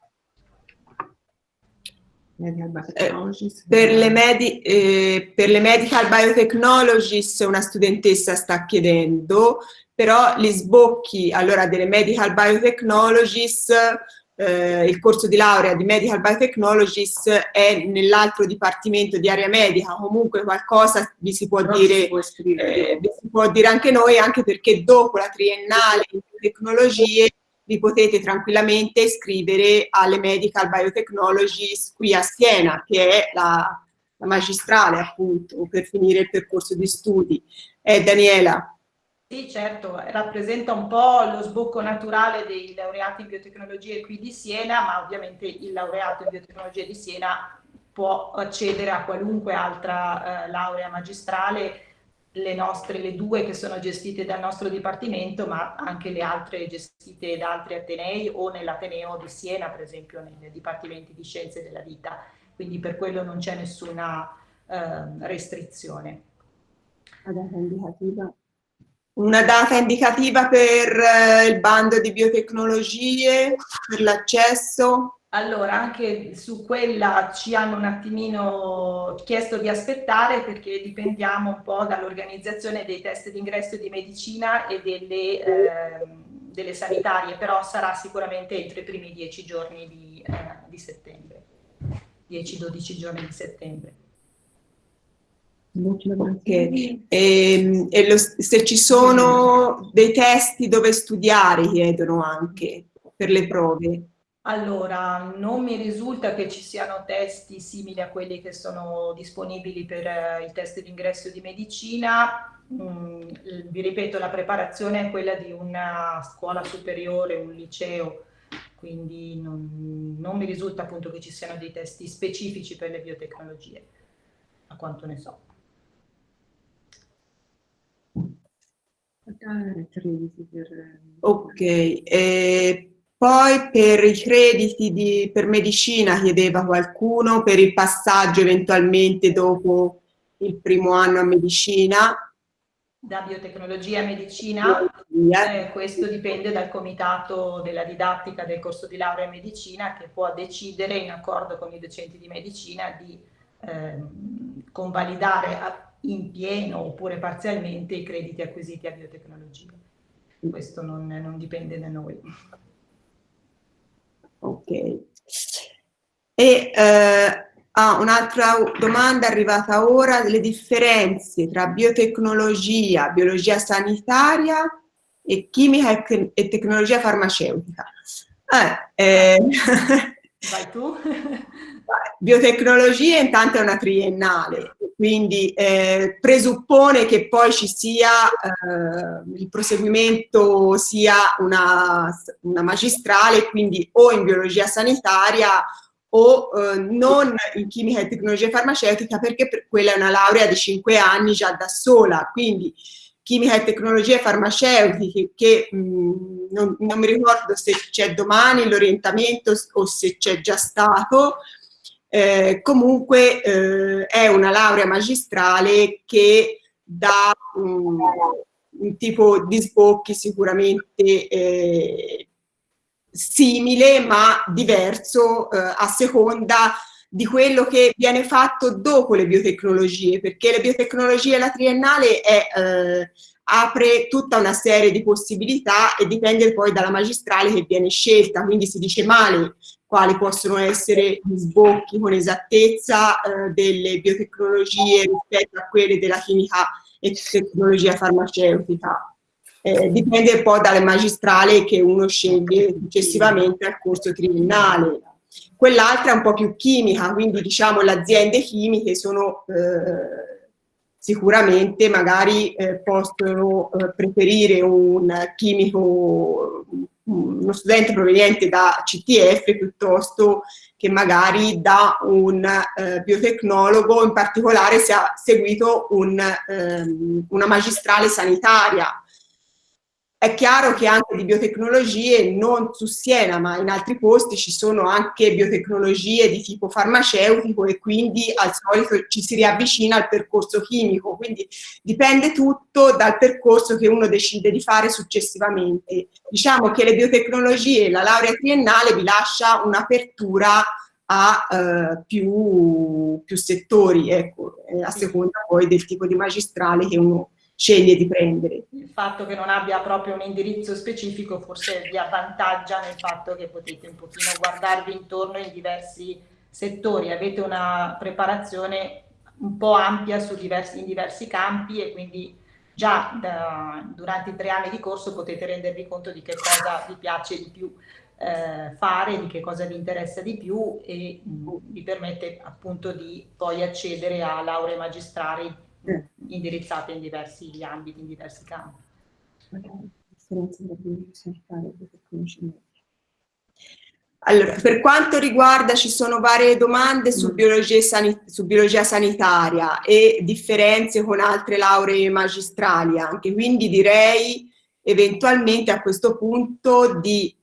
per, le medi eh, per le medical biotechnologies una studentessa sta chiedendo, però gli sbocchi. Allora delle medical biotechnologies, eh, il corso di laurea di medical biotechnologies è nell'altro dipartimento di area medica, comunque qualcosa vi si può, dire, si, eh, vi si può dire anche noi, anche perché dopo la triennale in tecnologie vi potete tranquillamente iscrivere alle Medical Biotechnologies qui a Siena, che è la, la magistrale appunto per finire il percorso di studi. Eh, Daniela. Sì, certo, rappresenta un po' lo sbocco naturale dei laureati in biotecnologie qui di Siena, ma ovviamente il laureato in biotecnologie di Siena può accedere a qualunque altra eh, laurea magistrale, le nostre, le due che sono gestite dal nostro dipartimento, ma anche le altre gestite da altri Atenei o nell'Ateneo di Siena, per esempio, nei dipartimenti di scienze della vita. Quindi per quello non c'è nessuna eh, restrizione. Una data indicativa. Una data indicativa per eh, il bando di biotecnologie, per l'accesso? Allora, anche su quella ci hanno un attimino chiesto di aspettare perché dipendiamo un po' dall'organizzazione dei test d'ingresso di medicina e delle, eh, delle, sanitarie, però sarà sicuramente entro i primi dieci giorni di, eh, di settembre, 10-12 giorni di settembre. Okay. E, e lo, se ci sono dei testi dove studiare, chiedono anche per le prove. Allora, non mi risulta che ci siano testi simili a quelli che sono disponibili per eh, il test d'ingresso di medicina. Mm, vi ripeto, la preparazione è quella di una scuola superiore, un liceo, quindi non, non mi risulta appunto che ci siano dei testi specifici per le biotecnologie, a quanto ne so. Ok, e poi per i crediti di, per medicina chiedeva qualcuno, per il passaggio eventualmente dopo il primo anno a medicina. Da biotecnologia a medicina, eh, questo dipende dal comitato della didattica del corso di laurea in medicina che può decidere in accordo con i docenti di medicina di eh, convalidare in pieno oppure parzialmente i crediti acquisiti a biotecnologia. Questo non, non dipende da noi. Ok. E eh, ah, un'altra domanda arrivata ora, le differenze tra biotecnologia, biologia sanitaria e chimica e, e tecnologia farmaceutica. Eh, eh, Vai tu. Biotecnologia intanto è una triennale, quindi eh, presuppone che poi ci sia eh, il proseguimento sia una, una, magistrale, quindi o in biologia sanitaria o eh, non in chimica e tecnologia farmaceutica perché per quella è una laurea di 5 anni già da sola, quindi chimica e tecnologie farmaceutiche che mh, non, non, mi ricordo se c'è domani l'orientamento o se c'è già stato, eh, comunque eh, è una laurea magistrale che dà um, un tipo di sbocchi sicuramente eh, simile ma diverso eh, a seconda di quello che viene fatto dopo le biotecnologie, perché le biotecnologie la triennale è, eh, apre tutta una serie di possibilità e dipende poi dalla magistrale che viene scelta, quindi si dice male quali possono essere gli sbocchi con esattezza eh, delle biotecnologie rispetto a quelle della chimica e tecnologia farmaceutica. Eh, dipende un po' dalle magistrali che uno sceglie successivamente al corso triennale. Quell'altra è un po' più chimica, quindi diciamo le aziende chimiche sono eh, sicuramente magari eh, possono eh, preferire un chimico uno studente proveniente da CTF piuttosto che magari da un eh, biotecnologo, in particolare se ha seguito un, ehm, una magistrale sanitaria è chiaro che anche di biotecnologie, non su Siena, ma in altri posti ci sono anche biotecnologie di tipo farmaceutico e quindi al solito ci si riavvicina al percorso chimico, quindi dipende tutto dal percorso che uno decide di fare successivamente. Diciamo che le biotecnologie, la laurea triennale vi lascia un'apertura a eh, più, più, settori, ecco, a seconda poi del tipo di magistrale che uno sceglie di prendere. Il fatto che non abbia proprio un indirizzo specifico forse vi avvantaggia nel fatto che potete un pochino guardarvi intorno in diversi settori, avete una preparazione un po' ampia diversi, in diversi campi e quindi già da, durante i tre anni di corso potete rendervi conto di che cosa vi piace di più eh, fare, di che cosa vi interessa di più e mh, mm, vi permette appunto di poi accedere a lauree magistrali indirizzate in diversi ambiti, in diversi campi. Allora, per quanto riguarda, ci sono varie domande su mm. biologia, su biologia, sanitaria e differenze con altre lauree magistrali anche, quindi direi eventualmente a questo punto di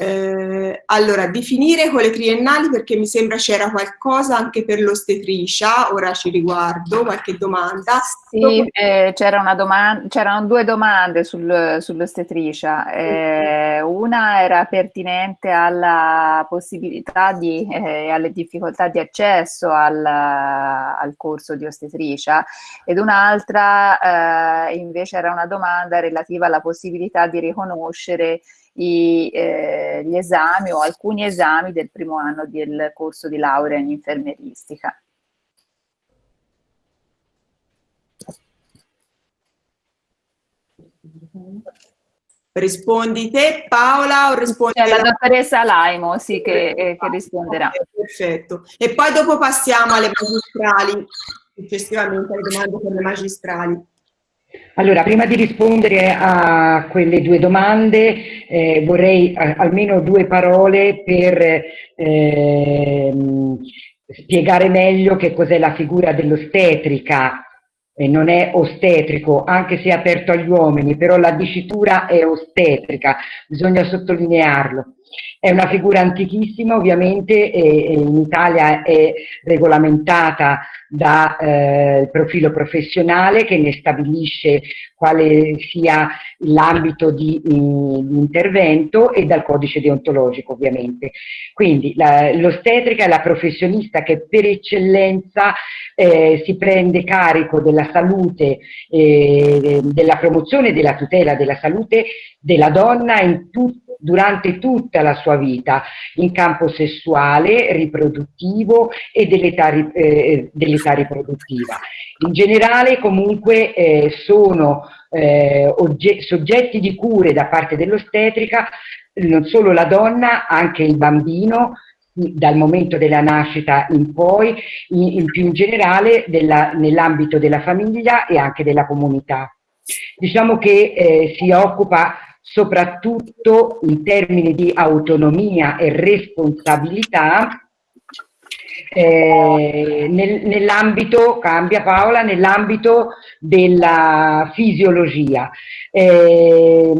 eh, allora, definire con le triennali perché mi sembra c'era qualcosa anche per l'ostetricia, ora ci riguardo, qualche domanda. Sì, eh, c'erano due domande sul, sull'ostetricia, eh, una era pertinente alla possibilità di, eh, alle difficoltà di accesso al, al corso di ostetricia ed un'altra eh, invece era una domanda relativa alla possibilità di riconoscere i, eh, gli esami o alcuni esami del primo anno del corso di laurea in infermieristica. Rispondi te Paola o rispondi la dottoressa Laimo, sì, che, eh, che risponderà. Okay, perfetto. E poi dopo passiamo alle magistrali, successivamente alle domande per le magistrali. Allora, prima di rispondere a quelle due domande, eh, vorrei a, almeno due parole per eh, spiegare meglio che cos'è la figura dell'ostetrica. Eh, non è ostetrico, anche se è aperto agli uomini, però la dicitura è ostetrica, bisogna sottolinearlo. È una figura antichissima, ovviamente, e, e in Italia è regolamentata dal eh, profilo professionale che ne stabilisce quale sia l'ambito di, di, intervento e dal codice deontologico ovviamente. Quindi l'ostetrica è la professionista che per eccellenza eh, si prende carico della salute, eh, della promozione e della tutela della salute della donna in tutti durante tutta la sua vita in campo sessuale, riproduttivo e dell'età eh, dell riproduttiva. In generale comunque eh, sono eh, soggetti di cure da parte dell'ostetrica non solo la donna, anche il bambino, dal momento della nascita in poi, in, in più in generale nell'ambito della famiglia e anche della comunità. Diciamo che eh, si occupa soprattutto in termini di autonomia e responsabilità eh, nel, nell'ambito, cambia Paola, nell'ambito della fisiologia. Eh,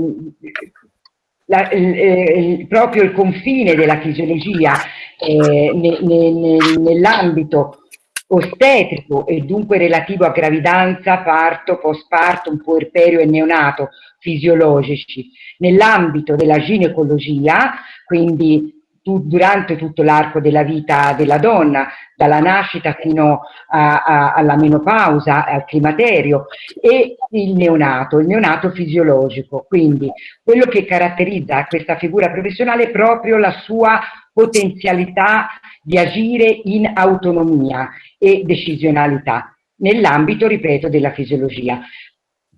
la, eh, proprio il confine della fisiologia eh, ne, ne, nell'ambito ostetrico e dunque relativo a gravidanza, parto, postpartum, puerperio e neonato fisiologici. Nell'ambito della ginecologia, quindi durante tutto l'arco della vita della donna, dalla nascita fino a, a, alla menopausa, al climaterio, e il neonato, il neonato fisiologico. Quindi quello che caratterizza questa figura professionale è proprio la sua potenzialità di agire in autonomia e decisionalità nell'ambito, ripeto, della fisiologia.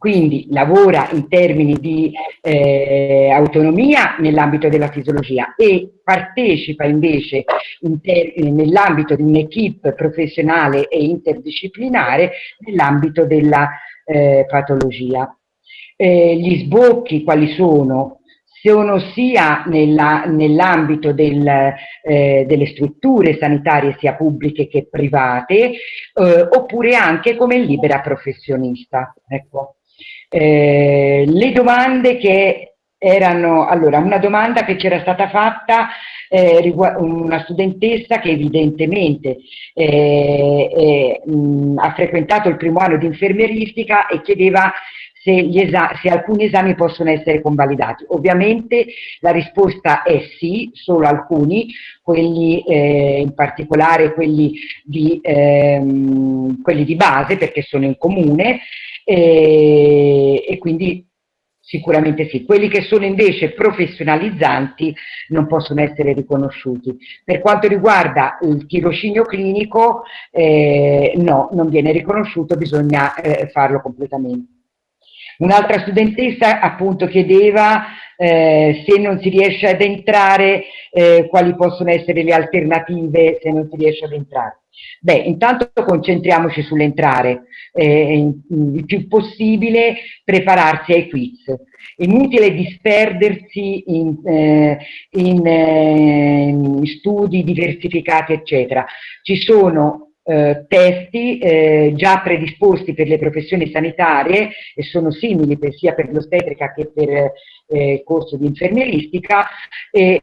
Quindi lavora in termini di eh, autonomia nell'ambito della fisiologia e partecipa invece nell'ambito di un'equipe professionale e interdisciplinare nell'ambito della eh, patologia. Eh, gli sbocchi quali sono? sono sia nell'ambito del, eh, delle strutture sanitarie sia pubbliche che private, eh, oppure anche come libera professionista. Ecco. Eh, le domande che erano, allora, una domanda che c'era stata fatta eh, una studentessa che evidentemente eh, mh, ha frequentato il primo anno di infermieristica e chiedeva se, se, alcuni esami possono essere convalidati. Ovviamente la risposta è sì, solo alcuni, quelli eh, in particolare quelli di, ehm, quelli di, base perché sono in comune e, e quindi Sicuramente sì. Quelli che sono invece professionalizzanti non possono essere riconosciuti. Per quanto riguarda il tirocinio clinico, eh, no, non viene riconosciuto, bisogna eh, farlo completamente. Un'altra studentessa appunto chiedeva eh, se non si riesce ad entrare, eh, quali possono essere le alternative se non si riesce ad entrare. Beh, intanto concentriamoci sull'entrare, eh, il più possibile prepararsi ai quiz. Inutile disperdersi in, eh, in, eh, in studi diversificati, eccetera. Ci sono eh, testi eh, già predisposti per le professioni sanitarie e sono simili per, sia per l'ostetrica che per eh, il corso di infermieristica e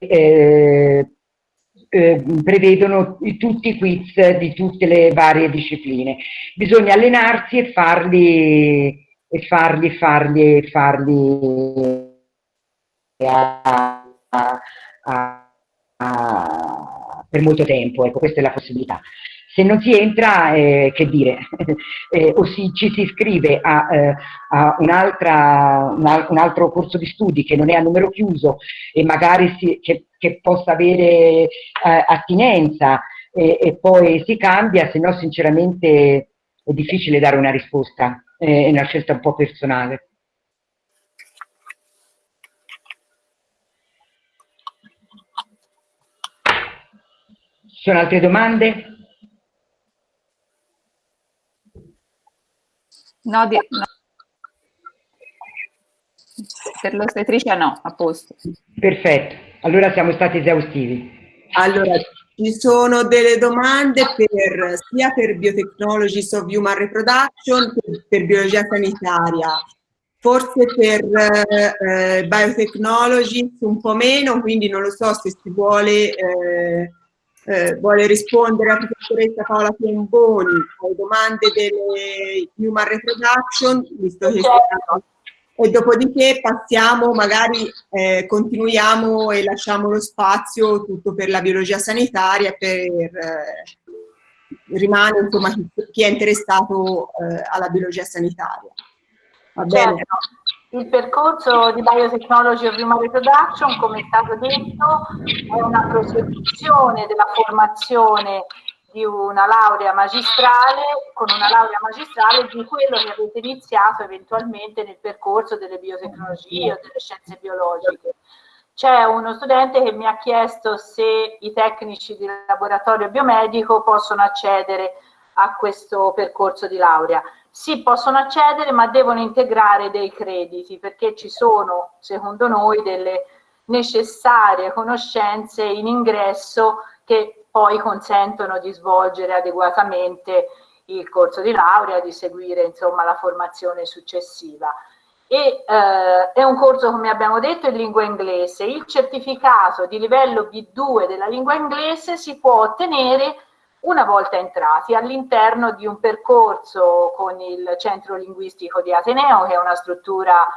eh, eh, prevedono tutti i quiz di tutte le varie discipline. Bisogna allenarsi e farli, e farli, farli, farli a, a, a, per molto tempo, ecco, questa è la possibilità. Se non si entra, eh, che dire, eh, o si, ci si iscrive a, eh, a un, un, altro corso di studi che non è a numero chiuso e magari si, che, che, possa avere eh, attinenza e poi si cambia, se no sinceramente è difficile dare una risposta, è una scelta un po' personale. Ci sono altre domande? No, di, no. Per l'ostetricia no, a posto. Perfetto, allora siamo stati esaustivi. Allora, ci sono delle domande per, sia per Biotechnologies of Human Reproduction che per biologia sanitaria. Forse per eh, Biotechnologies un po' meno, quindi non lo so se si vuole eh, eh, vuole rispondere la professoressa Paola Piemboni alle domande delle Human Reproduction, visto che certo. e dopodiché passiamo, magari eh, continuiamo e lasciamo lo spazio tutto per la biologia sanitaria, per, eh, rimane insomma chi, chi è interessato eh, alla biologia sanitaria. Va bene? Certo. Il percorso di Biotechnology of Human Reproduction, come è stato detto, è una prosecuzione della formazione di una laurea magistrale, con una laurea magistrale di quello che avete iniziato eventualmente nel percorso delle biotecnologie o delle scienze biologiche. C'è uno studente che mi ha chiesto se i tecnici di laboratorio biomedico possono accedere a questo percorso di laurea sì, possono accedere, ma devono integrare dei crediti perché ci sono, secondo noi, delle necessarie conoscenze in ingresso che poi consentono di svolgere adeguatamente il corso di laurea, di seguire insomma la formazione successiva. E, eh, è un corso, come abbiamo detto, in lingua inglese. Il certificato di livello B2 della lingua inglese si può ottenere una volta entrati all'interno di un percorso con il Centro Linguistico di Ateneo, che è una struttura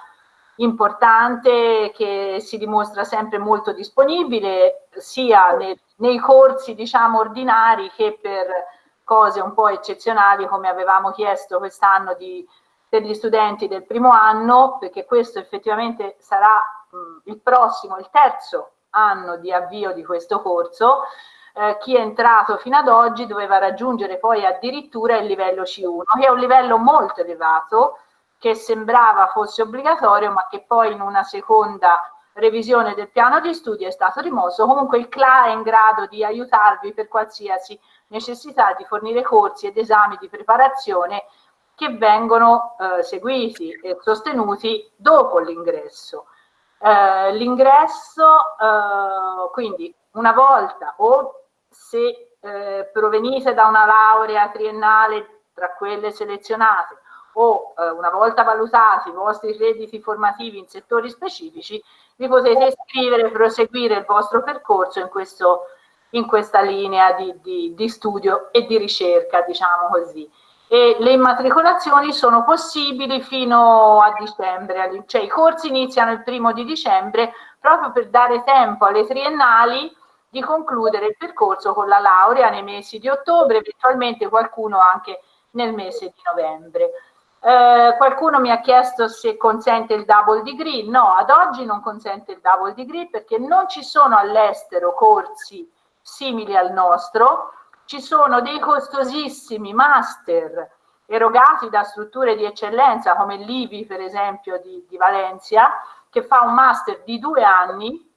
importante che si dimostra sempre molto disponibile sia nei, nei corsi diciamo ordinari che per cose un po' eccezionali come avevamo chiesto quest'anno per gli studenti del primo anno perché questo effettivamente sarà mh, il prossimo, il terzo anno di avvio di questo corso eh, chi è entrato fino ad oggi doveva raggiungere poi addirittura il livello C1, che è un livello molto elevato, che sembrava fosse obbligatorio, ma che poi in una seconda revisione del piano di studio è stato rimosso. Comunque il CLA è in grado di aiutarvi per qualsiasi necessità di fornire corsi ed esami di preparazione che vengono eh, seguiti e sostenuti dopo l'ingresso. Eh, l'ingresso, eh, quindi una volta o se eh, provenite da una laurea triennale tra quelle selezionate o eh, una volta valutati i vostri crediti formativi in settori specifici, vi potete iscrivere e proseguire il vostro percorso in, questo, in questa linea di, di, di studio e di ricerca, diciamo così. E le immatricolazioni sono possibili fino a dicembre, cioè i corsi iniziano il primo di dicembre proprio per dare tempo alle triennali di concludere il percorso con la laurea nei mesi di ottobre, eventualmente qualcuno anche nel mese di novembre. Eh, qualcuno mi ha chiesto se consente il double degree, no, ad oggi non consente il double degree perché non ci sono all'estero corsi simili al nostro, ci sono dei costosissimi master erogati da strutture di eccellenza come l'IVI per esempio di, di Valencia, che fa un master di due anni,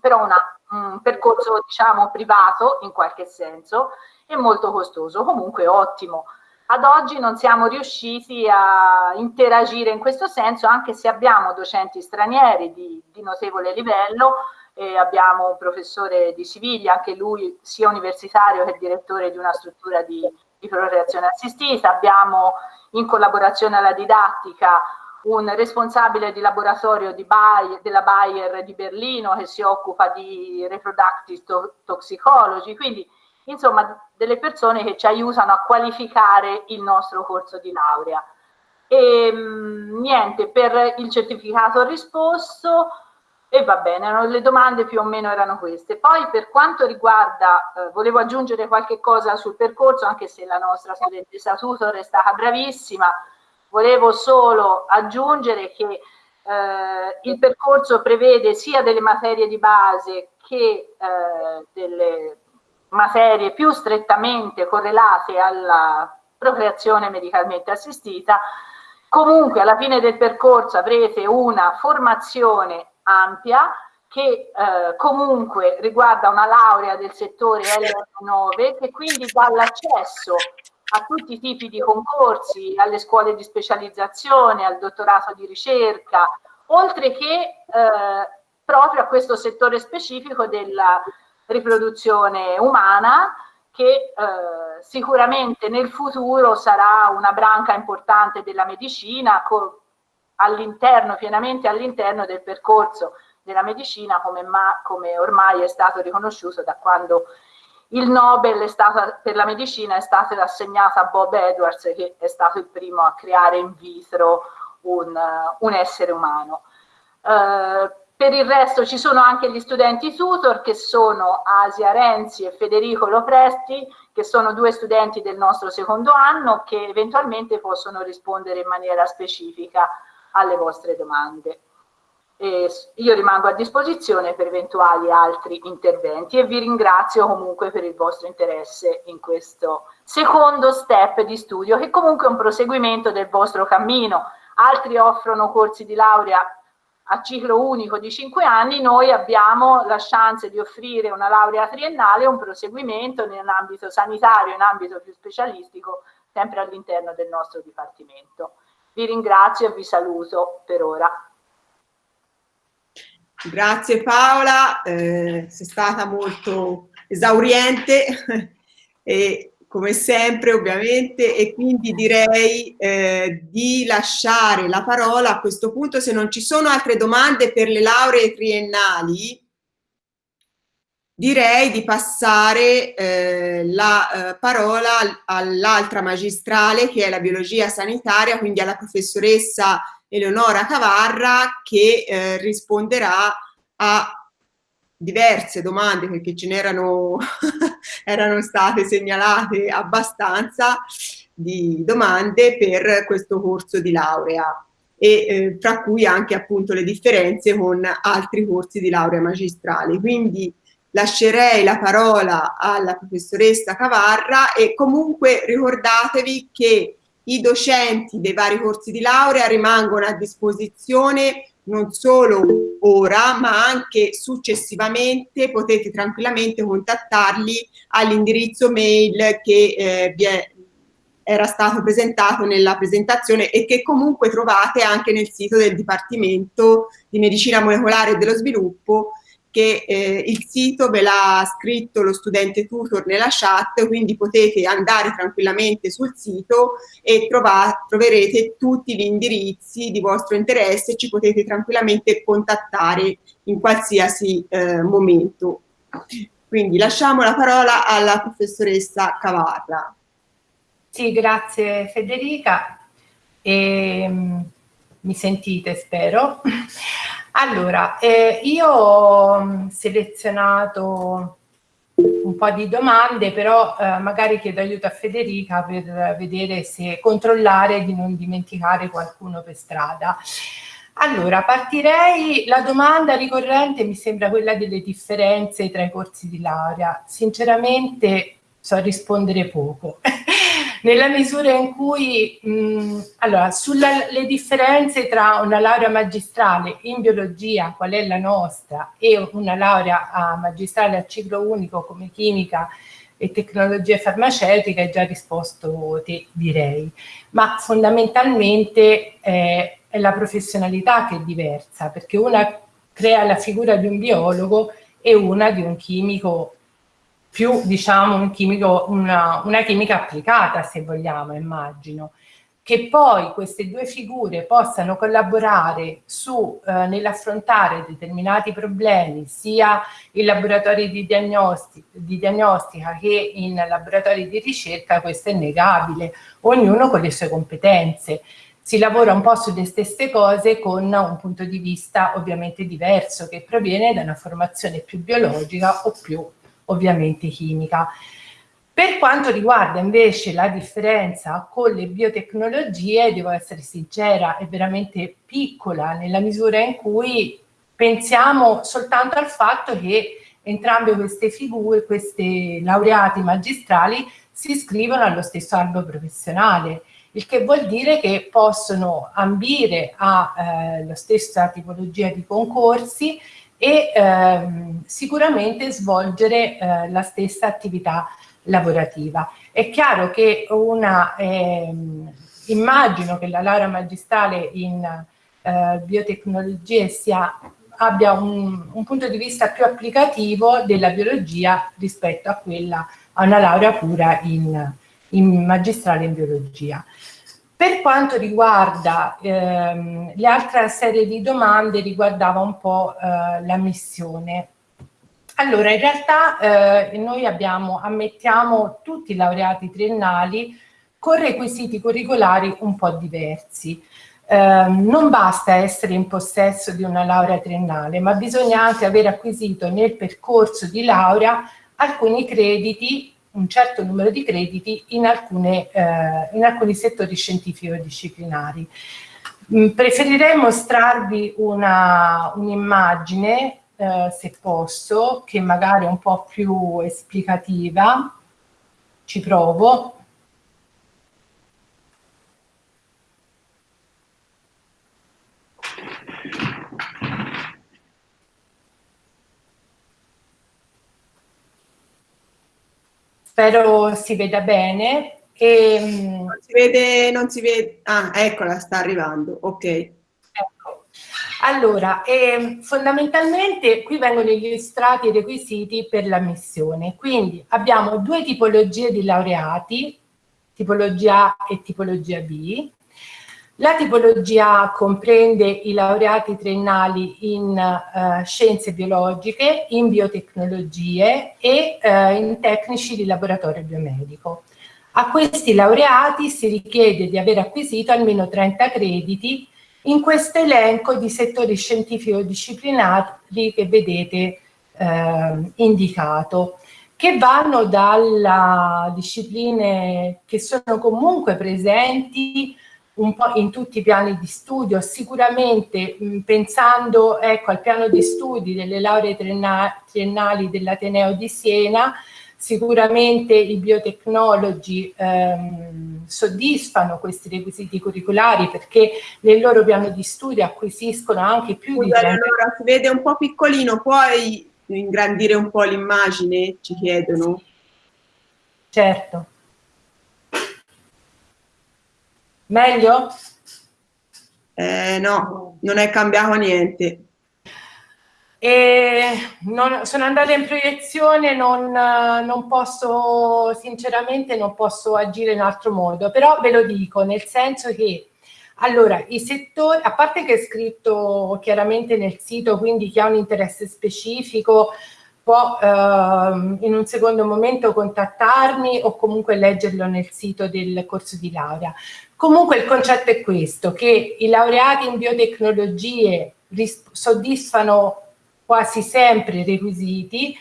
però una, un percorso diciamo privato in qualche senso e molto costoso, comunque ottimo. Ad oggi non siamo riusciti a interagire in questo senso, anche se abbiamo docenti stranieri di, di notevole livello, e abbiamo un professore di Siviglia, anche lui sia universitario che direttore di una struttura di, di procreazione assistita, abbiamo in collaborazione alla didattica un responsabile di laboratorio di Bayer, della Bayer di Berlino che si occupa di reproductive toxicology, quindi insomma delle persone che ci aiutano a qualificare il nostro corso di laurea. E mm, niente, per il certificato risposto e va bene, le domande più o meno erano queste. Poi per quanto riguarda, eh, volevo aggiungere qualche cosa sul percorso, anche se la nostra studentessa tutor è stata bravissima, Volevo solo aggiungere che eh, il percorso prevede sia delle materie di base che eh, delle materie più strettamente correlate alla procreazione medicalmente assistita. Comunque alla fine del percorso avrete una formazione ampia che eh, comunque riguarda una laurea del settore L9 che quindi dà l'accesso a tutti i tipi di concorsi, alle scuole di specializzazione, al dottorato di ricerca, oltre che eh, proprio a questo settore specifico della riproduzione umana che eh, sicuramente nel futuro sarà una branca importante della medicina all'interno, pienamente all'interno del percorso della medicina come, come ormai è stato riconosciuto da quando il Nobel stata, per la medicina è stato assegnato a Bob Edwards, che è stato il primo a creare in vitro un, un essere umano. Uh, per il resto ci sono anche gli studenti tutor che sono Asia Renzi e Federico Lopresti, che sono due studenti del nostro secondo anno che eventualmente possono rispondere in maniera specifica alle vostre domande. E io rimango a disposizione per eventuali altri interventi e vi ringrazio comunque per il vostro interesse in questo secondo step di studio che comunque è un proseguimento del vostro cammino. Altri offrono corsi di laurea a ciclo unico di 5 anni, noi abbiamo la chance di offrire una laurea triennale, un proseguimento nell'ambito sanitario, in ambito più specialistico, sempre all'interno del nostro Dipartimento. Vi ringrazio e vi saluto per ora. Grazie Paola, eh, sei stata molto esauriente. E come sempre ovviamente. E quindi direi eh, di lasciare la parola a questo punto. Se non ci sono altre domande per le lauree triennali direi di passare eh, la eh, parola all'altra magistrale che è la biologia sanitaria quindi alla professoressa Eleonora Cavarra che eh, risponderà a diverse domande perché ce n'erano erano state segnalate abbastanza di domande per questo corso di laurea e eh, tra cui anche appunto le differenze con altri corsi di laurea magistrale. Quindi lascerei la parola alla professoressa Cavarra e comunque ricordatevi che i docenti dei vari corsi di laurea rimangono a disposizione non solo ora ma anche successivamente. Potete tranquillamente contattarli all'indirizzo mail che eh, vi è, era stato presentato nella presentazione e che comunque trovate anche nel sito del Dipartimento di Medicina Molecolare e dello Sviluppo che eh, il sito ve l'ha scritto lo studente tutor nella chat, quindi potete andare tranquillamente sul sito e troverete tutti gli indirizzi di vostro interesse e ci potete tranquillamente contattare in qualsiasi eh, momento. Quindi lasciamo la parola alla professoressa Cavarra. Sì, grazie Federica. E, ehm, mi sentite, spero. Allora, eh, io ho selezionato un po' di domande, però eh, magari chiedo aiuto a Federica per vedere se controllare di non dimenticare qualcuno per strada. Allora, partirei, la domanda ricorrente mi sembra quella delle differenze tra i corsi di laurea. Sinceramente so rispondere poco. nella misura in cui, mh, allora, sulle differenze tra una laurea magistrale in biologia, qual è la nostra, e una laurea a magistrale a ciclo unico come chimica e tecnologie farmaceutiche, hai già risposto te, direi. Ma fondamentalmente eh, è la professionalità che è diversa, perché una crea la figura di un biologo e una di un chimico più diciamo un chimico, una, una chimica applicata se vogliamo immagino che poi queste due figure possano collaborare eh, nell'affrontare determinati problemi sia in laboratori di, diagnosti, di, diagnostica che in laboratori di ricerca, questo è innegabile, ognuno con le sue competenze. Si lavora un po' sulle stesse cose con un punto di vista ovviamente diverso che proviene da una formazione più biologica o più ovviamente chimica. Per quanto riguarda invece la differenza con le biotecnologie, devo essere sincera, è veramente piccola nella misura in cui pensiamo soltanto al fatto che entrambe queste figure, queste laureati magistrali, si iscrivono allo stesso albo professionale, il che vuol dire che possono ambire alla eh, stessa tipologia di concorsi e ehm, sicuramente svolgere eh, la stessa attività lavorativa. È chiaro che una, ehm, immagino che la laurea magistrale in eh, biotecnologie sia, abbia un, un, punto di vista più applicativo della biologia rispetto a quella, a una laurea pura in, in magistrale in biologia. Per quanto riguarda ehm, l'altra serie di domande riguardava un po' eh, la missione. Allora, in realtà eh, noi abbiamo, ammettiamo tutti i laureati triennali con requisiti curricolari un po' diversi. Eh, non basta essere in possesso di una laurea triennale, ma bisogna anche aver acquisito nel percorso di laurea alcuni crediti un certo numero di crediti in, alcune, eh, in alcuni settori scientifico-disciplinari. Mm, preferirei mostrarvi un'immagine, un eh, se posso, che magari è un po' più esplicativa. Ci provo. Spero si veda bene. E, mm, non si vede, non si vede, ah eccola, sta arrivando, ok. Ecco. Allora, eh, fondamentalmente qui vengono illustrati i requisiti per l'ammissione, quindi abbiamo due tipologie di laureati, tipologia A e tipologia B, la tipologia comprende i laureati triennali in uh, scienze biologiche, in biotecnologie e uh, in tecnici di laboratorio biomedico. A questi laureati si richiede di aver acquisito almeno 30 crediti in questo elenco di settori scientifico-disciplinari che vedete eh, indicato, che vanno dalle discipline che sono comunque presenti un po' in tutti i piani di studio, sicuramente mh, pensando ecco, al piano di studi delle lauree triennali dell'Ateneo di Siena, sicuramente i biotecnologi ehm, soddisfano questi requisiti curriculari perché nel loro piano di studio acquisiscono anche più Scusa, di... Allora, si vede un po' piccolino, puoi ingrandire un po' l'immagine, ci chiedono. Certo. Meglio? Eh, no, non è cambiato niente. Non, sono andata in proiezione, non, non, posso, sinceramente non posso agire in altro modo, però ve lo dico, nel senso che, allora, i settori, a parte che è scritto chiaramente nel sito, quindi chi ha un interesse specifico può eh, in un secondo momento contattarmi o comunque leggerlo nel sito del corso di laurea. Comunque il concetto è questo, che i laureati in biotecnologie soddisfano quasi sempre i requisiti,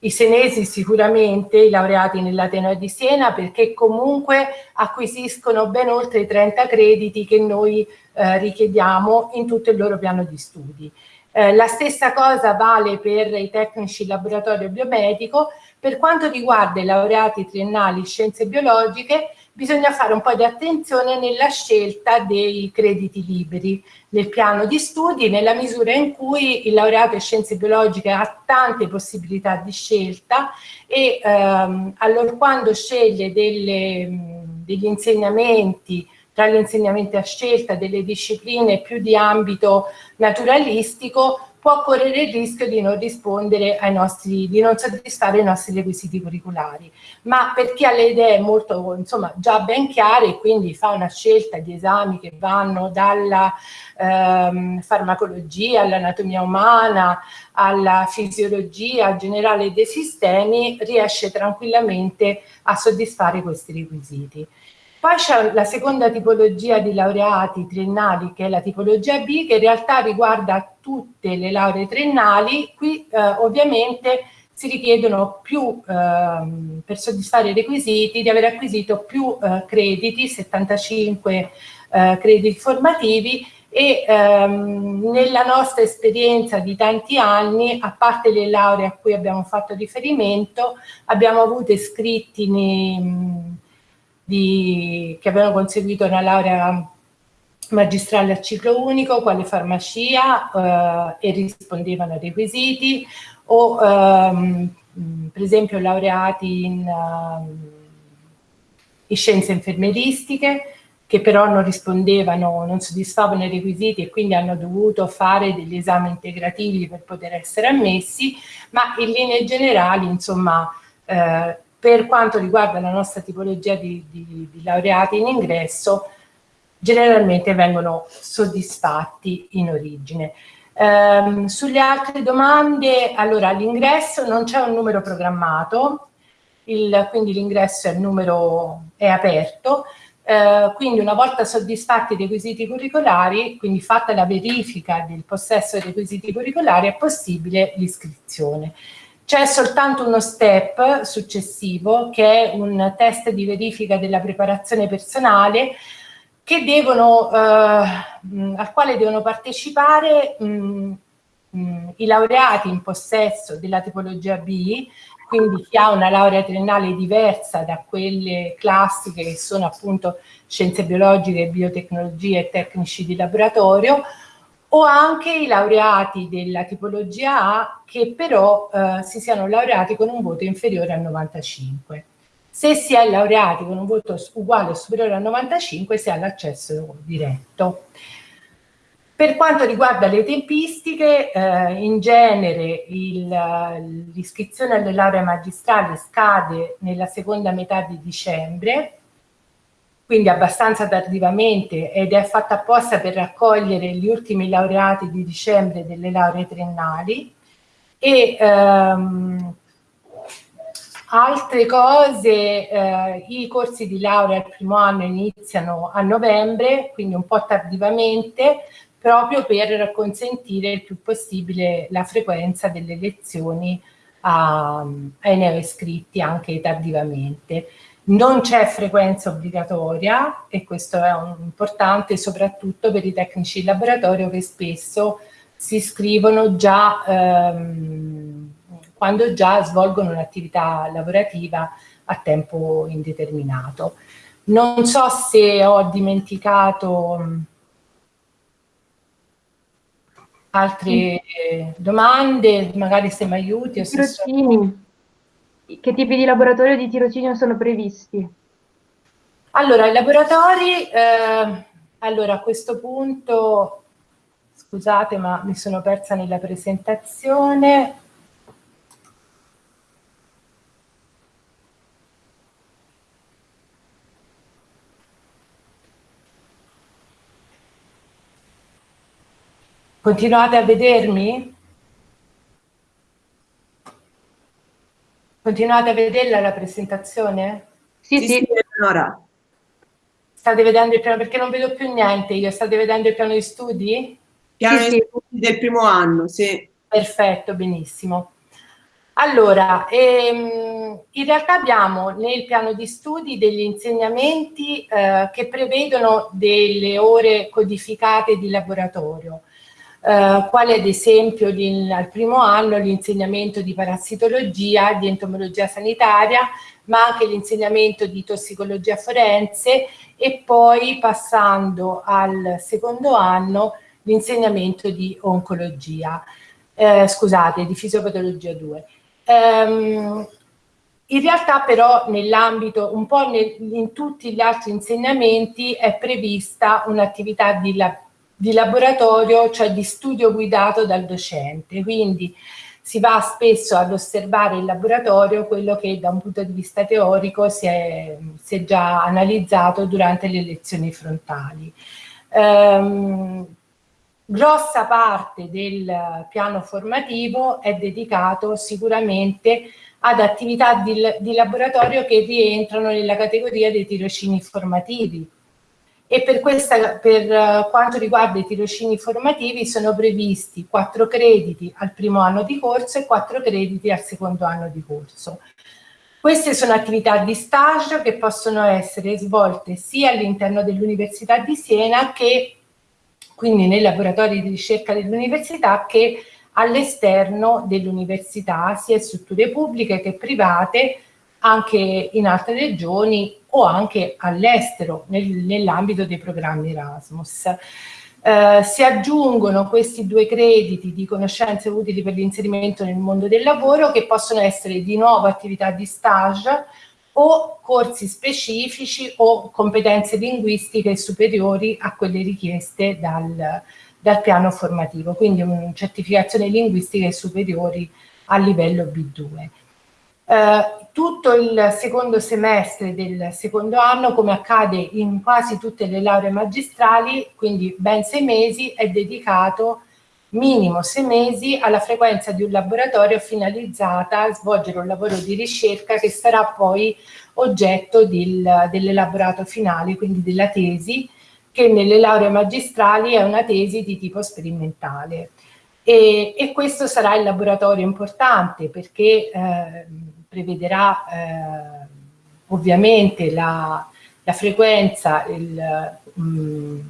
i senesi sicuramente, i laureati nell'Ateneo di Siena, perché comunque acquisiscono ben oltre i 30 crediti che noi eh, richiediamo in tutto il loro piano di studi. Eh, la stessa cosa vale per i tecnici laboratorio biomedico. Per quanto riguarda i laureati triennali in scienze biologiche, bisogna fare un po' di attenzione nella scelta dei crediti liberi nel piano di studi, nella misura in cui il laureato in scienze biologiche ha tante possibilità di scelta e ehm, allora quando sceglie delle, degli insegnamenti tra gli insegnamenti a scelta delle discipline più di ambito naturalistico può correre il rischio di non rispondere ai nostri, di non soddisfare i nostri requisiti curriculari. Ma per chi ha le idee molto, insomma, già ben chiare e quindi fa una scelta di esami che vanno dalla ehm, farmacologia all'anatomia umana, alla fisiologia generale dei sistemi, riesce tranquillamente a soddisfare questi requisiti. Poi c'è la seconda tipologia di laureati triennali che è la tipologia B che in realtà riguarda tutte le lauree triennali. Qui eh, ovviamente si richiedono più, eh, per soddisfare i requisiti, di aver acquisito più eh, crediti, 75 eh, crediti formativi e ehm, nella nostra esperienza di tanti anni, a parte le lauree a cui abbiamo fatto riferimento, abbiamo avuto iscritti nei di, che avevano conseguito una laurea magistrale a ciclo unico, quale farmacia eh, e rispondevano ai requisiti, o ehm, per esempio laureati in, uh, in, scienze infermieristiche, che però non rispondevano, non soddisfavano i requisiti e quindi hanno dovuto fare degli esami integrativi per poter essere ammessi, ma in linee generali, insomma, eh, per quanto riguarda la nostra tipologia di, di, di laureati in ingresso, generalmente vengono soddisfatti in origine. Um, sulle altre domande, allora all'ingresso non c'è un numero programmato, il, quindi l'ingresso è, è aperto, uh, quindi una volta soddisfatti i requisiti curricolari, quindi fatta la verifica del possesso dei requisiti curricolari, è possibile l'iscrizione. C'è soltanto uno step successivo che è un test di verifica della preparazione personale devono, eh, al quale devono partecipare mh, mh, i laureati in possesso della tipologia B, quindi chi ha una laurea triennale diversa da quelle classiche che sono appunto scienze biologiche, biotecnologie e tecnici di laboratorio, o anche i laureati della tipologia A che però eh, si siano laureati con un voto inferiore a 95. Se si è laureati con un voto uguale o superiore a 95 si ha l'accesso diretto. Per quanto riguarda le tempistiche, eh, in genere l'iscrizione alle lauree magistrali scade nella seconda metà di dicembre, quindi abbastanza tardivamente ed è fatta apposta per raccogliere gli ultimi laureati di dicembre delle lauree triennali e ehm, altre cose, eh, i corsi di laurea al primo anno iniziano a novembre, quindi un po' tardivamente, proprio per consentire il più possibile la frequenza delle lezioni a, ai neoiscritti anche tardivamente. Non c'è frequenza obbligatoria e questo è un, importante soprattutto per i tecnici di laboratorio che spesso si iscrivono già ehm, quando già svolgono un'attività lavorativa a tempo indeterminato. Non so se ho dimenticato altre domande, magari se mi aiuti. O se che tipi di laboratorio di tirocinio sono previsti? Allora, i laboratori, eh, allora a questo punto, scusate ma mi sono persa nella presentazione. Continuate a vedermi? Continuate a vederla la presentazione? Sì, sì, sì Eleonora. State vedendo il piano, perché non vedo più niente io, state vedendo il piano di studi? Piano sì, di studi del primo anno, sì. Perfetto, benissimo. Allora, ehm, in realtà abbiamo nel piano di studi degli insegnamenti eh, che prevedono delle ore codificate di laboratorio. Eh, quale ad esempio al primo anno l'insegnamento di parassitologia, di entomologia sanitaria, ma anche l'insegnamento di tossicologia forense e poi passando al secondo anno l'insegnamento di oncologia, eh, scusate, di fisiopatologia 2. Um, in realtà però nell'ambito, un po' nel, in tutti gli altri insegnamenti è prevista un'attività di, la, di laboratorio, cioè di studio guidato dal docente, quindi si va spesso ad osservare il laboratorio quello che da un punto di vista teorico si è, si è già analizzato durante le lezioni frontali. Um, grossa parte del piano formativo è dedicato sicuramente ad attività di, di laboratorio che rientrano nella categoria dei tirocini formativi. E per, questa, per uh, quanto riguarda i tirocini formativi sono previsti quattro crediti al primo anno di corso e quattro crediti al secondo anno di corso. Queste sono attività di stage che possono essere svolte sia all'interno dell'Università di Siena che quindi nei laboratori di ricerca dell'università che all'esterno dell'università, sia strutture pubbliche che private, anche in altre regioni o anche all'estero nel, nell'ambito dei programmi Erasmus. Eh, si aggiungono questi due crediti di conoscenze utili per l'inserimento nel mondo del lavoro che possono essere di nuovo attività di stage o corsi specifici o competenze linguistiche superiori a quelle richieste dal, dal piano formativo, quindi un, certificazioni linguistiche superiori a livello B2. Eh, tutto il secondo semestre del secondo anno, come accade in quasi tutte le lauree magistrali, quindi ben sei mesi, è dedicato minimo sei mesi alla frequenza di un laboratorio finalizzata a svolgere un lavoro di ricerca che sarà poi oggetto del, dell'elaborato finale, quindi della tesi, che nelle lauree magistrali è una tesi di tipo sperimentale. E, e questo sarà il laboratorio importante perché eh, prevederà eh, ovviamente la, la frequenza, il, mh,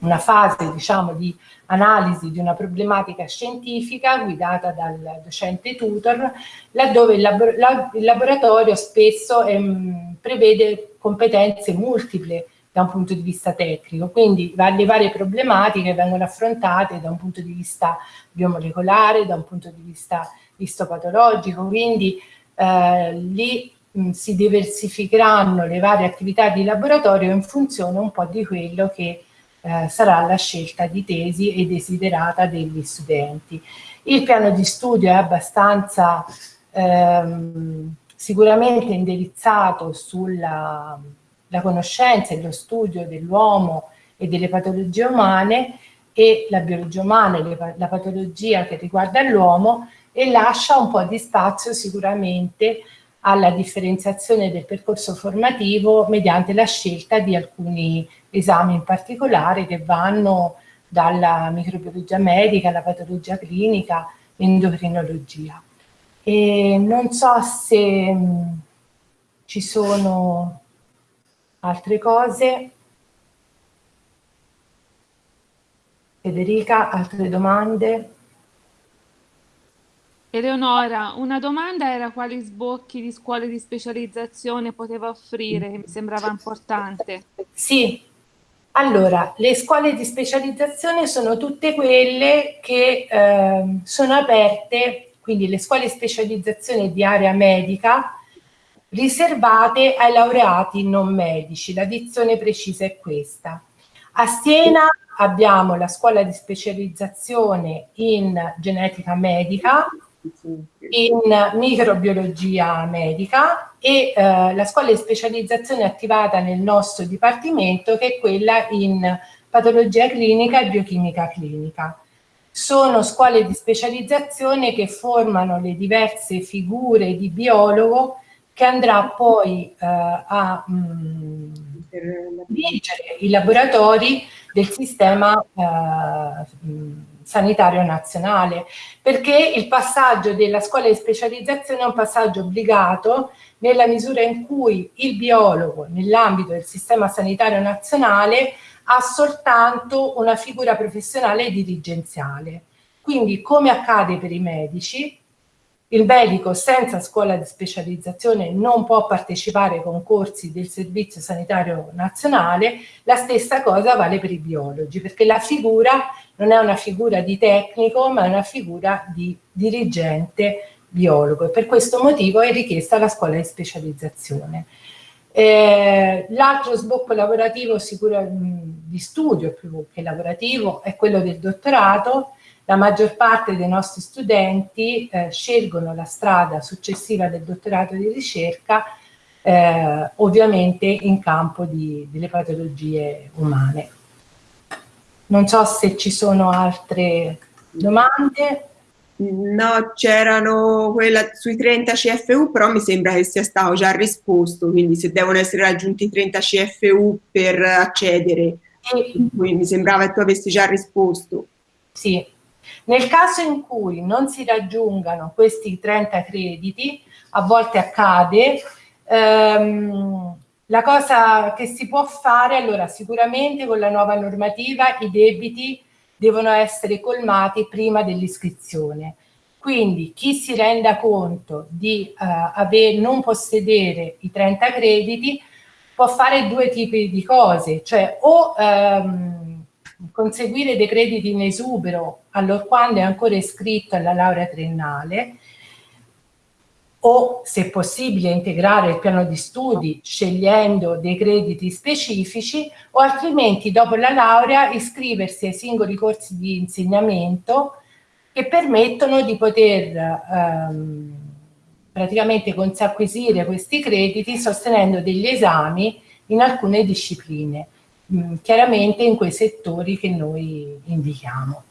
una fase diciamo di analisi di una problematica scientifica guidata dal docente tutor, laddove il, labo la, il laboratorio spesso ehm, prevede competenze multiple da un punto di vista tecnico, quindi le varie problematiche vengono affrontate da un punto di vista biomolecolare, da un punto di vista istopatologico, quindi eh, lì mh, si diversificheranno le varie attività di laboratorio in funzione un po' di quello che eh, sarà la scelta di tesi e desiderata degli studenti. Il piano di studio è abbastanza ehm, sicuramente indirizzato sulla la conoscenza e lo studio dell'uomo e delle patologie umane e la biologia umana e la patologia che riguarda l'uomo e lascia un po' di spazio sicuramente alla differenziazione del percorso formativo mediante la scelta di alcuni esami in particolare che vanno dalla microbiologia medica alla patologia clinica, endocrinologia. E non so se mh, ci sono altre cose. Federica, altre domande? Eleonora, una domanda era quali sbocchi di scuole di specializzazione poteva offrire, che mi sembrava importante. Sì, allora, le scuole di specializzazione sono tutte quelle che eh, sono aperte, quindi le scuole di specializzazione di area medica, riservate ai laureati non medici. La dizione precisa è questa. A Siena abbiamo la scuola di specializzazione in genetica medica, in microbiologia medica e eh, la scuola di specializzazione attivata nel nostro dipartimento che è quella in patologia clinica e biochimica clinica. Sono scuole di specializzazione che formano le diverse figure di biologo che andrà poi eh, a mh, mm, dirigere i laboratori del sistema eh, sanitario nazionale, perché il passaggio della scuola di specializzazione è un passaggio obbligato nella misura in cui il biologo nell'ambito del sistema sanitario nazionale ha soltanto una figura professionale dirigenziale. Quindi, come accade per i medici, il medico senza scuola di specializzazione non può partecipare ai concorsi del Servizio Sanitario Nazionale, la stessa cosa vale per i biologi, perché la figura non è una figura di tecnico, ma è una figura di dirigente biologo. E per questo motivo è richiesta la scuola di specializzazione. Eh, L'altro sbocco lavorativo sicuro, di studio più che lavorativo è quello del dottorato, la maggior parte dei nostri studenti eh, scelgono la strada successiva del dottorato di ricerca eh, ovviamente in campo di, delle patologie umane. Non so se ci sono altre domande. No, c'erano quella sui 30 CFU, però mi sembra che sia stato già risposto, quindi se devono essere raggiunti 30 CFU per accedere, e, mi sembrava che tu avessi già risposto. Sì, nel caso in cui non si raggiungano questi 30 crediti, a volte accade, ehm, la cosa che si può fare, allora sicuramente con la nuova normativa i debiti devono essere colmati prima dell'iscrizione. Quindi chi si renda conto di eh, aver, non possedere i 30 crediti può fare due tipi di cose, cioè o ehm, conseguire dei crediti in esubero allorquando è ancora iscritto alla laurea triennale o se possibile integrare il piano di studi scegliendo dei crediti specifici o altrimenti dopo la laurea iscriversi ai singoli corsi di insegnamento che permettono di poter ehm, praticamente consacquisire questi crediti sostenendo degli esami in alcune discipline. Mm, chiaramente in quei settori che noi indichiamo.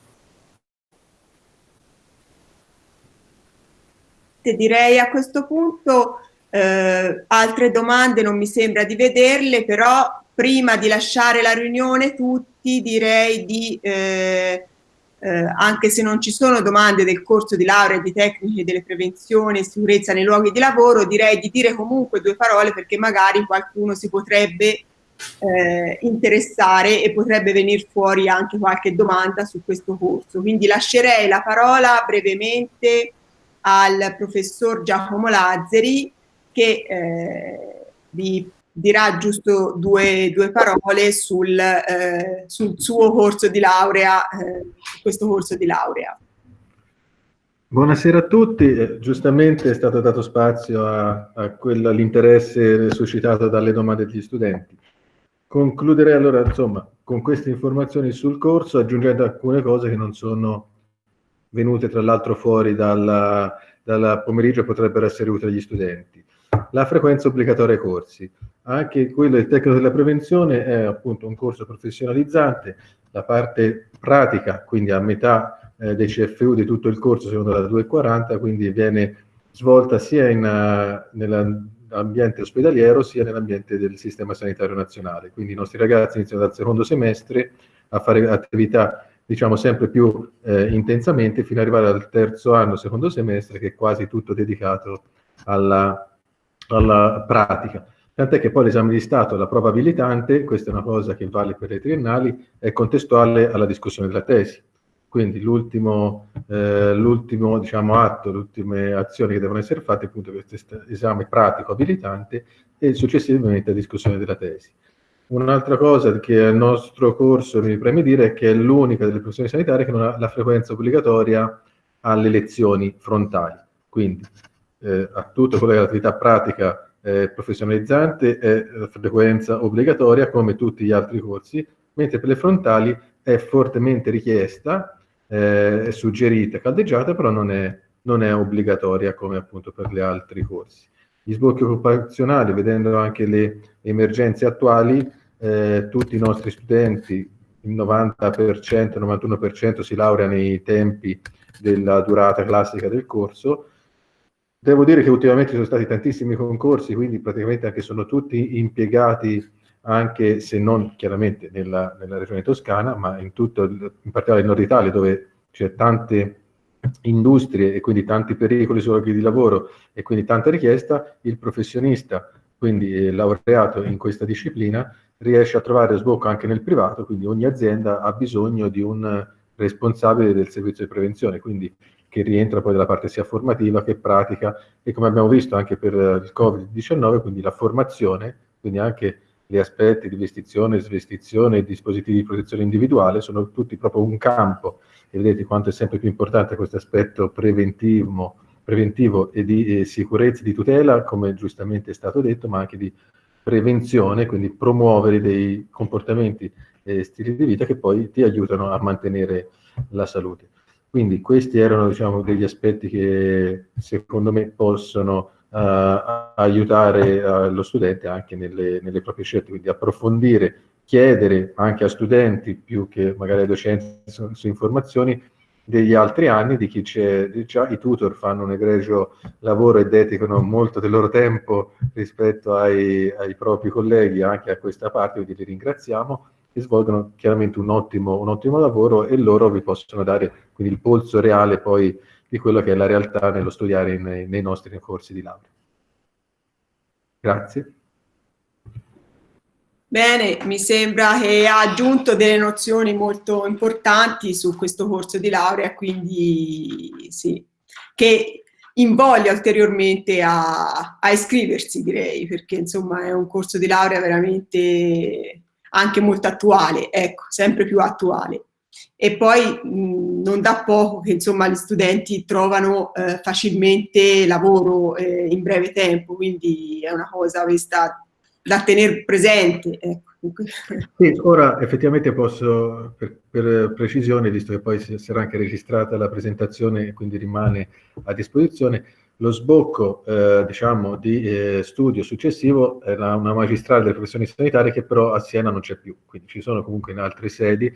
Direi a questo punto eh, altre domande non mi sembra di vederle, però prima di lasciare la riunione tutti direi di, eh, eh, anche se non ci sono domande del corso di laurea di tecniche delle prevenzioni e sicurezza nei luoghi di lavoro, direi di dire comunque due parole perché magari qualcuno si potrebbe eh, interessare e potrebbe venire fuori anche qualche domanda su questo corso. Quindi lascerei la parola brevemente al professor Giacomo Lazzari che eh, vi dirà giusto due, due parole sul, eh, sul, suo corso di laurea, eh, questo corso di laurea. Buonasera a tutti, eh, giustamente è stato dato spazio all'interesse suscitato dalle domande degli studenti. Concluderei allora, insomma, con queste informazioni sul corso, aggiungendo alcune cose che non sono venute tra l'altro fuori dal pomeriggio e potrebbero essere utili agli studenti. La frequenza obbligatoria ai corsi. Anche quello del tecnico della prevenzione è appunto un corso professionalizzante, la parte pratica, quindi a metà eh, dei CFU di tutto il corso, secondo la 240, quindi viene svolta sia in, uh, nella nell'ambiente ospedaliero sia nell'ambiente del sistema sanitario nazionale. Quindi i nostri ragazzi iniziano dal secondo semestre a fare attività diciamo sempre più eh, intensamente fino ad arrivare al terzo anno, secondo semestre, che è quasi tutto dedicato alla, alla pratica. Tant'è che poi l'esame di Stato, la prova abilitante, questa è una cosa che vale per le triennali, è contestuale alla discussione della tesi. Quindi l'ultimo, eh, diciamo, atto, le ultime azioni che devono essere fatte è appunto questo esame pratico abilitante e successivamente la discussione della tesi. Un'altra cosa che al nostro corso mi preme dire è che è l'unica delle professioni sanitarie che non ha la frequenza obbligatoria alle lezioni frontali. Quindi eh, a tutto quello che è l'attività pratica eh, professionalizzante è la frequenza obbligatoria come tutti gli altri corsi, mentre per le frontali è fortemente richiesta eh, suggerita, caldeggiata, però non è, non è obbligatoria come appunto per gli altri corsi. Gli sbocchi occupazionali, vedendo anche le emergenze attuali, eh, tutti i nostri studenti, il 90%, il 91% si laurea nei tempi della durata classica del corso. Devo dire che ultimamente ci sono stati tantissimi concorsi, quindi praticamente anche sono tutti impiegati anche se non chiaramente nella, nella regione toscana, ma in tutto, in particolare il nord Italia, dove c'è tante industrie e quindi tanti pericoli luoghi di lavoro e quindi tanta richiesta, il professionista, quindi eh, laureato in questa disciplina, riesce a trovare sbocco anche nel privato, quindi ogni azienda ha bisogno di un responsabile del servizio di prevenzione, quindi che rientra poi dalla parte sia formativa che pratica e come abbiamo visto anche per il Covid-19, quindi la formazione, quindi anche gli aspetti di vestizione, svestizione e dispositivi di protezione individuale sono tutti proprio un campo e vedete quanto è sempre più importante questo aspetto preventivo, preventivo e di eh, sicurezza, di tutela, come giustamente è stato detto, ma anche di prevenzione, quindi promuovere dei comportamenti e stili di vita che poi ti aiutano a mantenere la salute. Quindi questi erano diciamo, degli aspetti che secondo me possono aiutare uh, lo studente anche nelle, nelle, proprie scelte, quindi approfondire, chiedere anche a studenti più che magari ai docenti su, su informazioni degli altri anni, di chi c'è già, i tutor fanno un egregio lavoro e dedicano molto del loro tempo rispetto ai, ai propri colleghi anche a questa parte, quindi li ringraziamo e svolgono chiaramente un ottimo, un ottimo lavoro e loro vi possono dare quindi il polso reale poi di quello che è la realtà nello studiare nei, nei nostri corsi di laurea. Grazie. Bene, mi sembra che ha aggiunto delle nozioni molto importanti su questo corso di laurea, quindi sì, che invoglia ulteriormente a, a iscriversi, direi, perché insomma è un corso di laurea veramente anche molto attuale, ecco, sempre più attuale. E poi mh, non da poco che insomma gli studenti trovano eh, facilmente lavoro eh, in breve tempo, quindi è una cosa questa da tenere presente. Ecco. Sì, ora effettivamente posso, per, per, precisione, visto che poi sarà anche registrata la presentazione e quindi rimane a disposizione, lo sbocco eh, diciamo, di eh, studio successivo era una magistrale delle professioni sanitarie che però a Siena non c'è più, quindi ci sono comunque in altre sedi,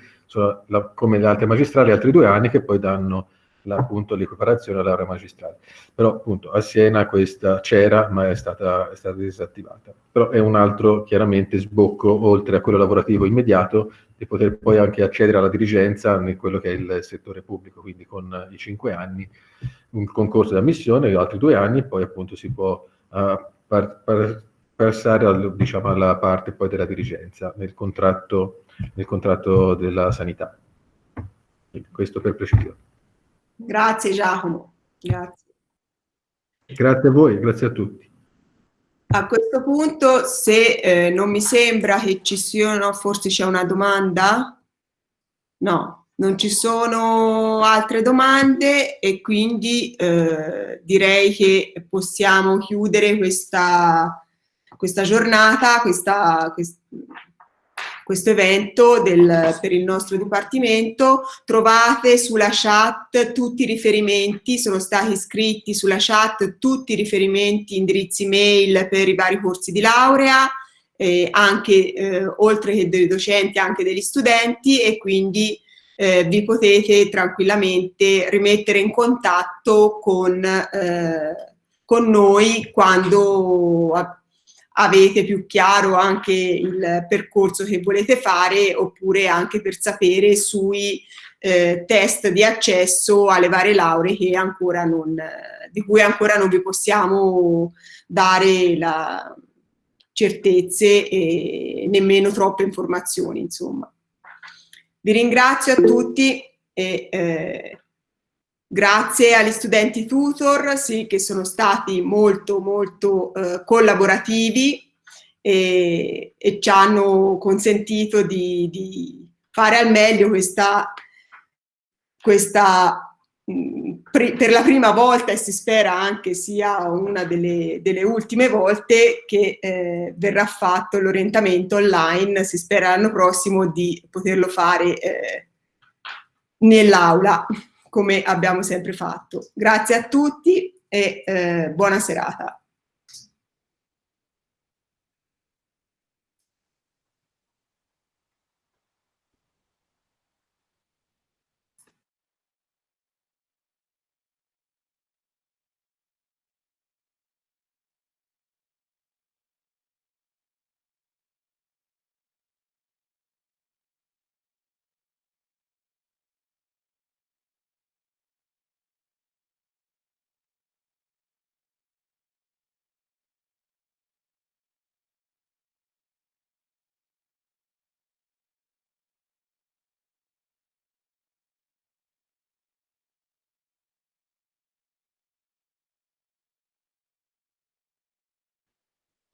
la, come le altre magistrali, altri due anni che poi danno l'equiparazione alla laurea magistrale. Però appunto a Siena questa c'era ma è stata, è stata disattivata. Però è un altro chiaramente sbocco oltre a quello lavorativo immediato di poter poi anche accedere alla dirigenza in quello che è il settore pubblico, quindi con i cinque anni un concorso di ammissione, altri due anni e poi appunto si può uh, par, par, passare al, diciamo, alla parte poi della dirigenza nel contratto, nel contratto della sanità. Questo per precisione. Grazie Giacomo. Grazie. Grazie a voi, grazie a tutti. A questo punto, se eh, non mi sembra che ci siano, forse c'è una domanda? No, non ci sono altre domande e quindi eh, direi che possiamo chiudere questa, questa giornata, questa, questa questo evento del, per il nostro dipartimento. Trovate sulla chat tutti i riferimenti, sono stati scritti sulla chat tutti i riferimenti, indirizzi mail per i vari corsi di laurea, eh, anche eh, oltre che dei docenti anche degli studenti e quindi eh, vi potete tranquillamente rimettere in contatto con, eh, con noi quando avete più chiaro anche il percorso che volete fare oppure anche per sapere sui eh, test di accesso alle varie lauree che ancora non, di cui ancora non vi possiamo dare la certezze e nemmeno troppe informazioni insomma. Vi ringrazio a tutti e eh, Grazie agli studenti tutor sì, che sono stati molto molto eh, collaborativi e, e, ci hanno consentito di, di fare al meglio questa, questa mh, per la prima volta e si spera anche sia una delle, delle ultime volte che eh, verrà fatto l'orientamento online, si spera l'anno prossimo di poterlo fare eh, nell'aula come abbiamo sempre fatto. Grazie a tutti e eh, buona serata.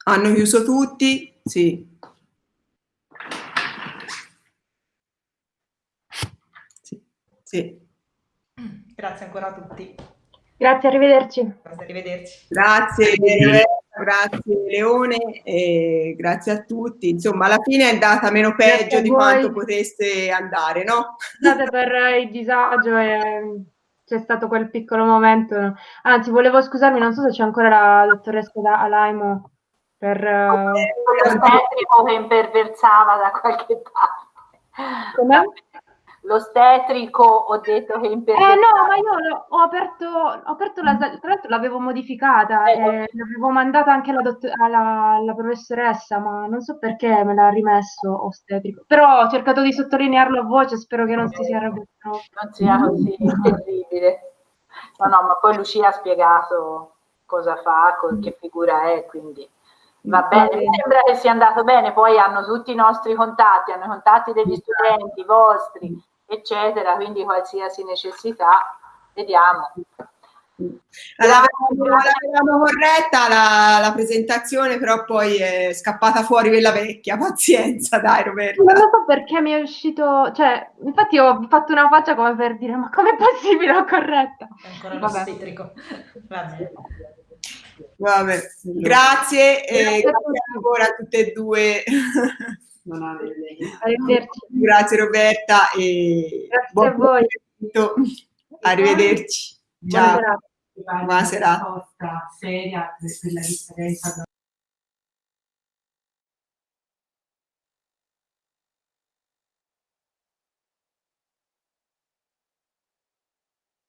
Hanno chiuso tutti? Sì. Sì. sì. Grazie ancora a tutti. Grazie, arrivederci. Arrivederci. Grazie, grazie Leone e grazie a tutti. Insomma, alla fine è andata meno peggio di quanto potesse andare, no? Scusate per il disagio e c'è stato quel piccolo momento. Anzi, volevo scusarmi, non so se c'è ancora la dottoressa Alaimo per... Uh... Lo che imperversava da qualche parte. Come? L'ostetrico ho detto che in Eh no, ma io ho aperto, ho aperto la, tra l'altro l'avevo modificata Eh, e l'avevo mandata anche alla, alla, alla professoressa, ma non so perché me l'ha rimesso ostetrico. Però ho cercato di sottolinearlo a voce, spero che non si sia arrabbiato. non sia così terribile. No, no, ma poi Lucia ha spiegato cosa fa, co- che figura è, quindi va bene. Mi sembra che sia andato bene, poi hanno tutti i nostri contatti, hanno i contatti degli studenti, i vostri, eccetera, quindi qualsiasi necessità, vediamo. L'avevamo, l'avevamo corretta la, la presentazione, però poi è scappata fuori quella vecchia. Pazienza, dai Roberta. Non lo so perché mi è uscito, cioè, infatti ho fatto una faccia come per dire, ma com'è possibile ho corretta? Ancora Vabbè. l'ostetrico. Va bene. Vabbè, grazie e grazie ancora a tutte e due. Arrivederci. Grazie Roberta e Grazie buon a voi. Arrivederci. Ciao. Buona serata. Buona serata.